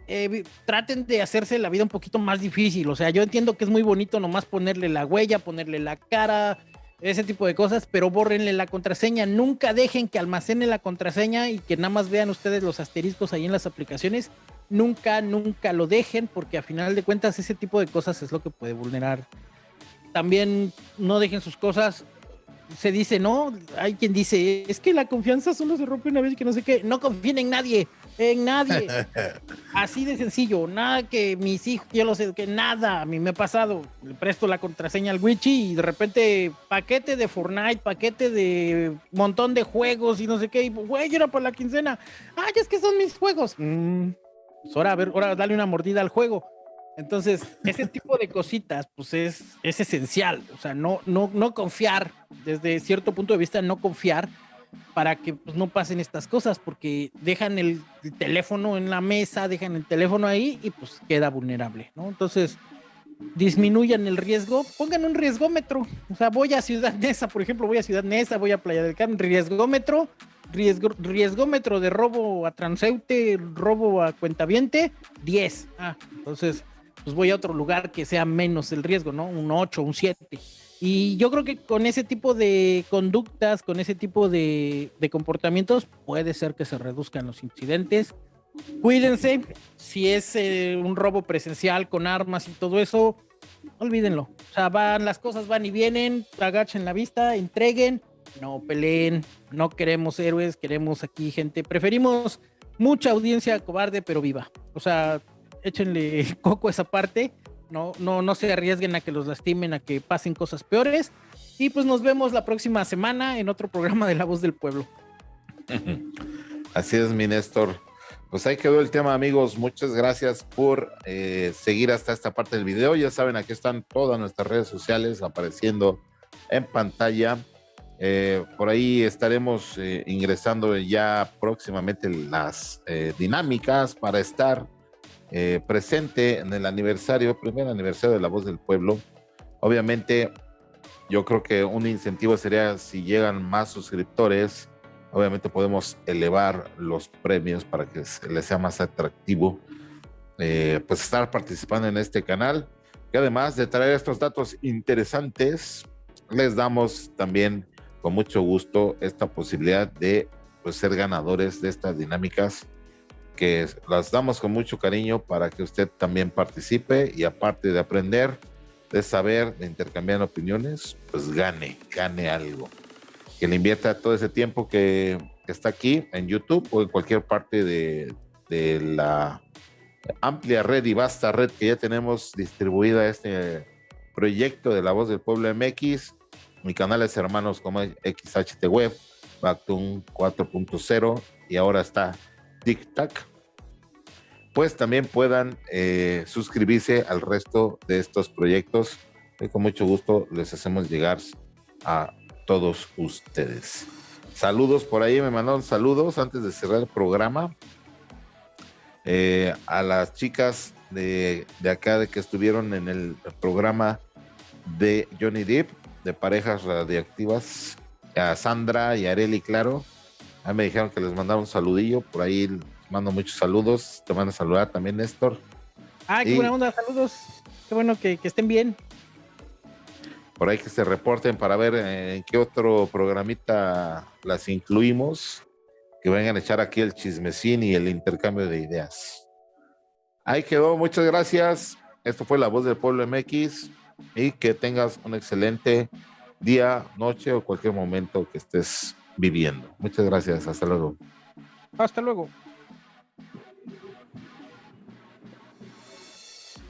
traten de hacerse la vida un poquito más difícil. O sea, yo entiendo que es muy bonito nomás ponerle la huella, ponerle la cara, ese tipo de cosas, pero bórrenle la contraseña. Nunca dejen que almacene la contraseña y que nada más vean ustedes los asteriscos ahí en las aplicaciones nunca, nunca lo dejen porque a final de cuentas ese tipo de cosas es lo que puede vulnerar. También no dejen sus cosas. Se dice, no, hay quien dice, es que la confianza solo se rompe una vez que no sé qué. No confíen en nadie, en nadie. Así de sencillo, nada que mis hijos, yo lo sé, que nada, a mí me ha pasado. Le presto la contraseña al Wichi y de repente paquete de Fortnite, paquete de montón de juegos y no sé qué. Y güey, era por la quincena. Ay, es que son mis juegos. Mm, pues ahora, a ver, ahora dale una mordida al juego. Entonces, ese tipo de cositas, pues es, es esencial. O sea, no, no, no confiar, desde cierto punto de vista, no confiar para que pues, no pasen estas cosas, porque dejan el, teléfono en la mesa, dejan el teléfono ahí y pues queda vulnerable, ¿no? Entonces, disminuyan el riesgo, pongan un riesgómetro. O sea, voy a Ciudad Neza, por ejemplo, voy a Ciudad Neza, voy a Playa del Carmen, riesgómetro, riesgo, riesgómetro de robo a transeúnte, robo a cuentaviente, 10. Ah, entonces, pues voy a otro lugar que sea menos el riesgo, ¿no? Un 8, un 7. Y yo creo que con ese tipo de conductas, con ese tipo de, comportamientos, puede ser que se reduzcan los incidentes. Cuídense, si es eh, un robo presencial con armas y todo eso, olvídenlo. O sea, van, las cosas van y vienen, agachen la vista, entreguen, no peleen, no queremos héroes, queremos aquí gente, preferimos mucha audiencia cobarde pero viva. O sea, échenle coco a esa parte, no, no, no se arriesguen a que los lastimen, a que pasen cosas peores Y pues nos vemos la próxima semana en otro programa de La Voz del Pueblo. Así es, mi Néstor. Pues ahí quedó el tema, amigos. Muchas gracias por eh, seguir hasta esta parte del video. Ya saben, aquí están todas nuestras redes sociales apareciendo en pantalla. Eh, por ahí estaremos eh, ingresando ya próximamente las dinámicas para estar presente en el aniversario, primer aniversario de La Voz del Pueblo. Obviamente, yo creo que un incentivo sería si llegan más suscriptores. Obviamente podemos elevar los premios para que les sea más atractivo eh, pues estar participando en este canal. Y además de traer estos datos interesantes les damos también con mucho gusto esta posibilidad de pues, ser ganadores de estas dinámicas que las damos con mucho cariño para que usted también participe y aparte de aprender, de saber, de intercambiar opiniones, pues gane, gane algo. Que le invierta todo ese tiempo que, está aquí en YouTube o en cualquier parte de, la amplia red y vasta red que ya tenemos distribuida este proyecto de La Voz del Pueblo MX, mi canales hermanos como XHT Web, Bactun 4.0 y ahora está TikTok, pues también puedan eh, suscribirse al resto de estos proyectos y con mucho gusto les hacemos llegar a todos ustedes. Saludos por ahí, me mandaron saludos antes de cerrar el programa. Eh, a las chicas de, acá de que estuvieron en el programa de Johnny Depp, de parejas radiactivas, a Sandra y Areli, claro. Ahí me dijeron que les mandaron un saludillo, por ahí mando muchos saludos. Te van a saludar también, Néstor. Ah, qué buena onda, saludos. Qué bueno que estén bien por ahí que se reporten para ver en qué otro programita las incluimos, que vengan a echar aquí el chismecín y el intercambio de ideas. Ahí quedó, muchas gracias. Esto fue La Voz del Pueblo MX y que tengas un excelente día, noche o cualquier momento que estés viviendo. Muchas gracias, hasta luego. Hasta luego.